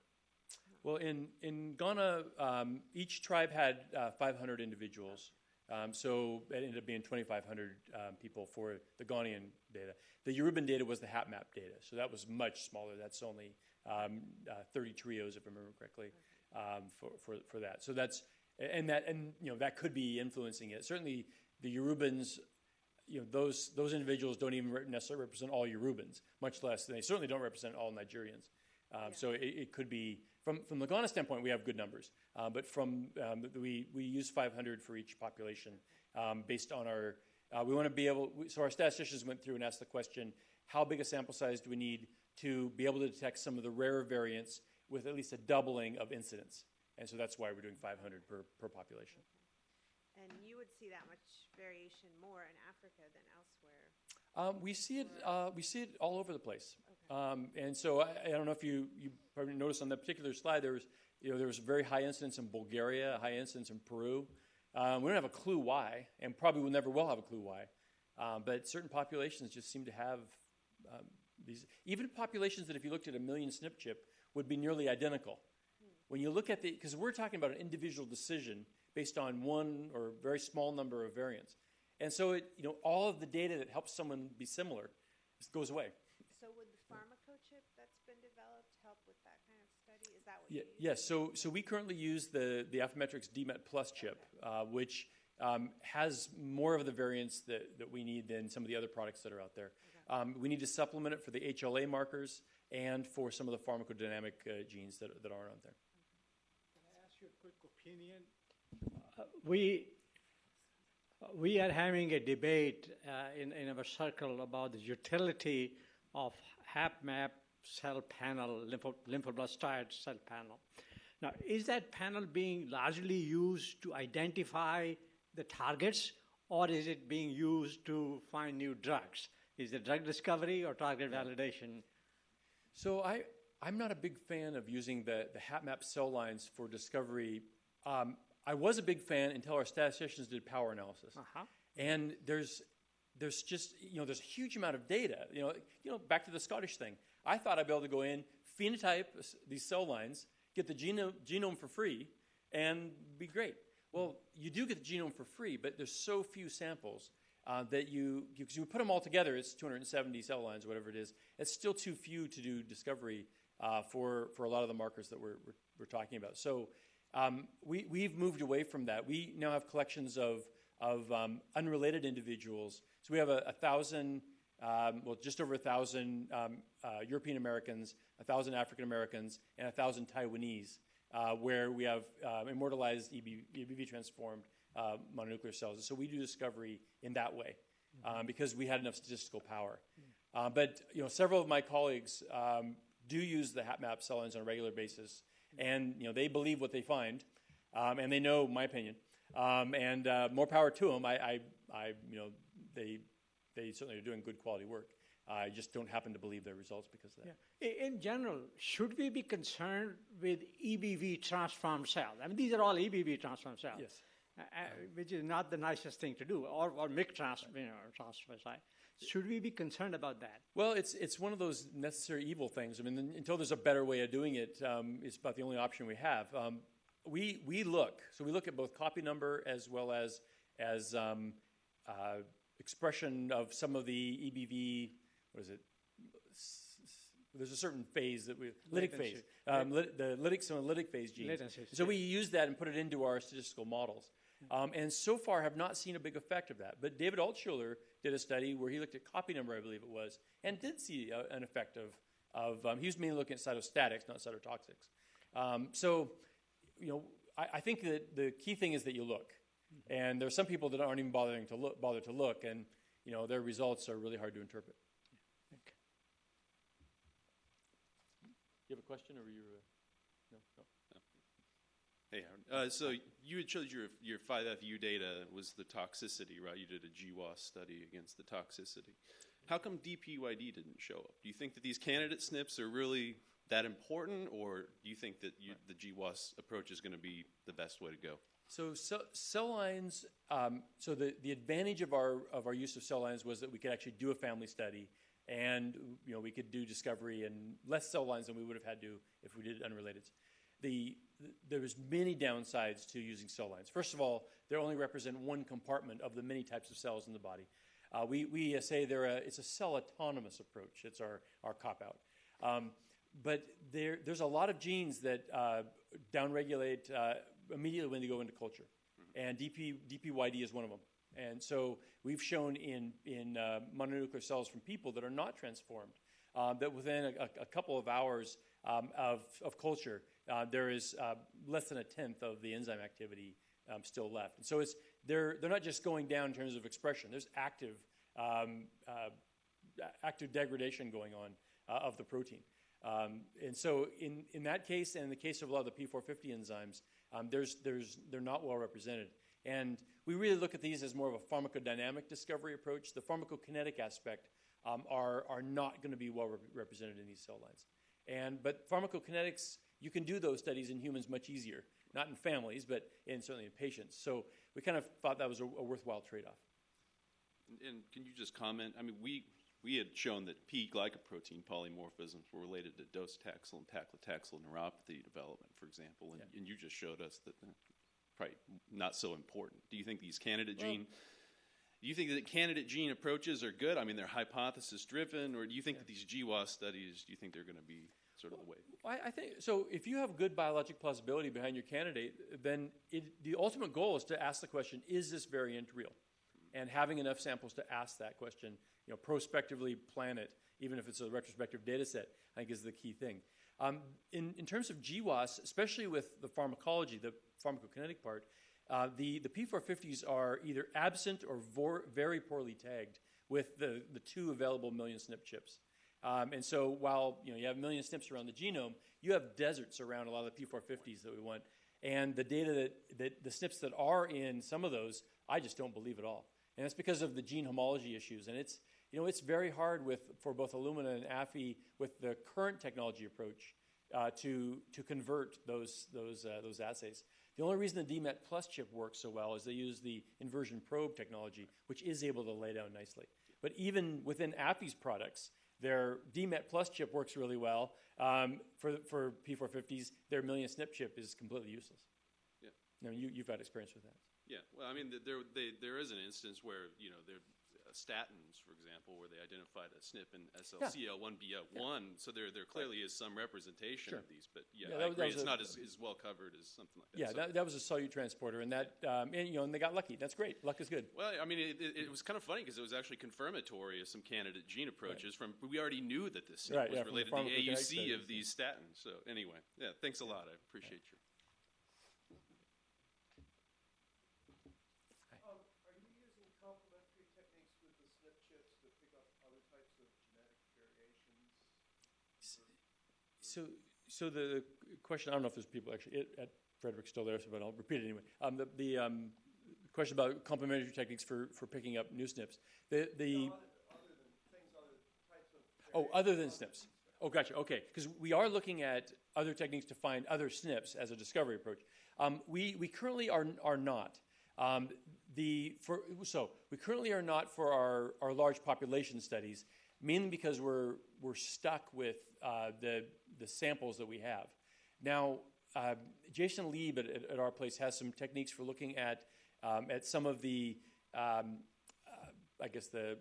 Well, in in Ghana, um, each tribe had uh, 500 individuals. Um, so it ended up being 2,500 um, people for the Ghanaian data. The Yoruban data was the HapMap data, so that was much smaller. That's only um, uh, 30 trios, if I remember correctly, um, for, for, for that. So that's and that and you know that could be influencing it. Certainly, the Yorubans, you know, those those individuals don't even necessarily represent all Yorubans, much less they certainly don't represent all Nigerians. Um, yeah. So it, it, could be from, from the Ghana standpoint, we have good numbers. Uh, but from, um, we, we use 500 for each population um, based on our, uh, we want to be able, so our statisticians went through and asked the question, how big a sample size do we need to be able to detect some of the rarer variants with at least a doubling of incidence? And so that's why we're doing 500 per, per population. And you would see that much variation more in Africa than elsewhere. Um, we see it. Uh, we see it all over the place. Um, and so I, I don't know if you you probably noticed on that particular slide there was you know there was very high incidence in Bulgaria, a high incidence in Peru. Um, we don't have a clue why, and probably will never will have a clue why. Um, but certain populations just seem to have um, these. Even populations that, if you looked at a million SNP chip, would be nearly identical. When you look at the, because we're talking about an individual decision based on one or very small number of variants, and so it, you know, all of the data that helps someone be similar goes away. So would the pharmacochip that's been developed help with that kind of study? Is that what Yeah, yes. So, so we currently use the the Affymetrix DMET Plus chip, uh, which um, has more of the variants that, that we need than some of the other products that are out there. Um, we need to supplement it for the HLA markers and for some of the pharmacodynamic uh, genes that, that aren't on there. Can I ask you a quick opinion? Uh, we we are having a debate uh, in, in our circle about the utility of HapMap cell panel, lympho, lymphoblastoid cell panel. Now, is that panel being largely used to identify the targets, or is it being used to find new drugs? Is it drug discovery or target validation? So I, I'm not a big fan of using the, the HapMap cell lines for discovery. Um, I was a big fan until our statisticians did power analysis. Uh-huh. And there's, there's just, you know, there's a huge amount of data. You know, you know, back to the Scottish thing. I thought I'd be able to go in, phenotype these cell lines, get the genome, genome for free, and be great. Well, you do get the genome for free, but there's so few samples uh, that you, because you, put them all together, it's 270 cell lines, or whatever it is. It's still too few to do discovery uh, for, for a lot of the markers that we're, we're, we're talking about. So um, we, we've moved away from that. We now have collections of, of um, unrelated individuals. So we have a, a thousand, um, well, just over a thousand um, uh, European Americans, a thousand African Americans, and a thousand Taiwanese, uh, where we have uh, immortalized EBV, EBV transformed uh, mononuclear cells. So we do discovery in that way um, because we had enough statistical power. Uh, but you know, several of my colleagues um, do use the HapMap cell lines on a regular basis, and you know, they believe what they find, um, and they know my opinion. Um, and uh, more power to them. I, I, I, you know, they, they certainly are doing good quality work. I just don't happen to believe their results because of that. Yeah. In general, should we be concerned with EBV transformed cells? I mean, these are all EBV transformed cells. Yes. Uh, uh, which is not the nicest thing to do, or, or MIC trans, you know, transfer site. Should we be concerned about that? Well, it's it's one of those necessary evil things. I mean, until there's a better way of doing it, um, it's about the only option we have. Um, we we look so we look at both copy number as well as as um, uh, expression of some of the EBV. What is it? There's a certain phase that we lytic phase, um, lit, the lytic some of the lytic phase genes. Latency, So we use that and put it into our statistical models. Um, and so far have not seen a big effect of that. But David Altshuler did a study where he looked at copy number, I believe it was, and did see a, an effect of, of um, he was mainly looking at cytostatics, not cytotoxics. Um, so, you know, I, I think that the key thing is that you look. And there are some people that aren't even bothering to look, bother to look, and, you know, their results are really hard to interpret. You have a question, or were you? Uh, no, no. Hey, Howard. Uh, so you had showed your your 5FU data was the toxicity, right? You did a GWAS study against the toxicity. How come DPYD didn't show up? Do you think that these candidate SNPs are really that important, or do you think that you, the GWAS approach is going to be the best way to go? So cell, cell lines. Um, so the, the advantage of our of our use of cell lines was that we could actually do a family study, and you know we could do discovery in less cell lines than we would have had to if we did unrelated. The, the there's many downsides to using cell lines. First of all, they only represent one compartment of the many types of cells in the body. Uh, we we uh, say they're a, it's a cell autonomous approach. It's our our cop out. Um, but there, there's a lot of genes that uh, downregulate uh, immediately when they go into culture, and DP, DPYD is one of them. And so we've shown in in uh, mononuclear cells from people that are not transformed um, that within a, a couple of hours um, of, of culture, uh, there is uh, less than a tenth of the enzyme activity um, still left. And so it's, they're, they're not just going down in terms of expression, there's active, um, uh, active degradation going on uh, of the protein. Um, and so in, in that case, and in the case of a lot of the P450 enzymes, um, there's, there's, they're not well represented. And we really look at these as more of a pharmacodynamic discovery approach. The pharmacokinetic aspect um, are, are not going to be well rep- represented in these cell lines. And, but pharmacokinetics, you can do those studies in humans much easier, not in families, but in, certainly in patients. So we kind of thought that was a, a worthwhile trade off. And, and can you just comment? I mean, we we had shown that P glycoprotein polymorphisms were related to docetaxel and paclitaxel neuropathy development, for example, and, Yeah. and you just showed us that uh, probably not so important. Do you think these candidate gene? Do you think that candidate gene approaches are good? I mean, they're hypothesis driven, or do you think that these GWAS studies? Do you think they're going to be sort of the way? I, I think so. If you have good biologic plausibility behind your candidate, then it, the ultimate goal is to ask the question: Is this variant real? And having enough samples to ask that question, you know, prospectively plan it, even if it's a retrospective data set, I think is the key thing. Um, in, in terms of GWAS, especially with the pharmacology, the pharmacokinetic part, uh, the, the P450s are either absent or vor- very poorly tagged with the, the two available million SNP chips. Um, and so while you know you have a million SNPs around the genome, you have deserts around a lot of the P450s that we want. And the data that, that the SNPs that are in some of those, I just don't believe at all. And that's because of the gene homology issues. And it's you know it's very hard with for both Illumina and Affy with the current technology approach uh, to to convert those those uh, those assays. The only reason the DMET Plus chip works so well is they use the inversion probe technology, which is able to lay down nicely. But even within Affy's products, their DMET Plus chip works really well. Um, for, for P450s, their million SNP chip is completely useless. Yeah. I mean, you, you've had experience with that. Yeah, well, I mean, there they, there is an instance where you know there statins, for example, where they identified a SNP and SLCO1B1. So there there clearly is some representation Sure. of these, but Yeah, yeah, that I agree, it's a- not as, as well covered as something like that. Yeah, So- that, that was a solute transporter, and that um, and, you know, and they got lucky. That's great. Luck is good. Well, I mean, it, it, it was kind of funny because it was actually confirmatory of some candidate gene approaches from. We already knew that this Right, was yeah, related to the AUC of these statins. So anyway, yeah, thanks a lot. I appreciate your. Um, are you using complementary techniques with the SNP chips to pick up other types of genetic variations? So, so the question, I don't know if there's people actually at, at Frederick still there, so but I'll repeat it anyway. Um, the the um, question about complementary techniques for, for picking up new SNPs. The, the, Other, other than things, other types of. oh, other than SNPs. Oh, gotcha. Okay, because we are looking at other techniques to find other SNPs as a discovery approach. Um, we, we currently are, are not. Um, the, for, so we currently are not for our, our large population studies, mainly because we're, we're stuck with uh, the, the samples that we have. Now, uh, Jason Lieb at, at, our place has some techniques for looking at, um, at some of the, um, uh, I guess the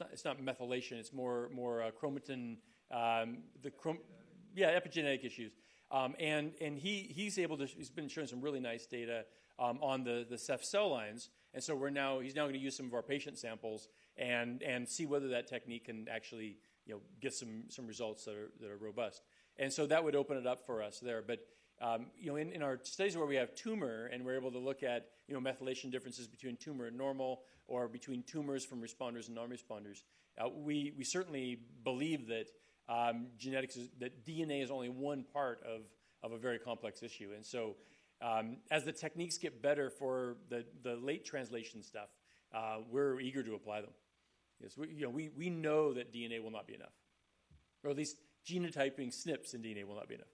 it's not, it's not methylation. It's more more uh, chromatin. Um, the chrom- yeah, epigenetic issues. Um, and and he he's able to. He's been showing some really nice data um, on the the CEPH cell lines. And so we're now he's now going to use some of our patient samples and and see whether that technique can actually you know get some some results that are that are robust. And so that would open it up for us there. But um, you know, in, in our studies where we have tumor and we're able to look at you know methylation differences between tumor and normal, or between tumors from responders and non-responders, uh, we we certainly believe that um, genetics is, that DNA is only one part of of a very complex issue. And so, um, as the techniques get better for the the late translation stuff, uh, we're eager to apply them. Yes, we, you know, we, we know that DNA will not be enough, or at least genotyping SNPs in DNA will not be enough.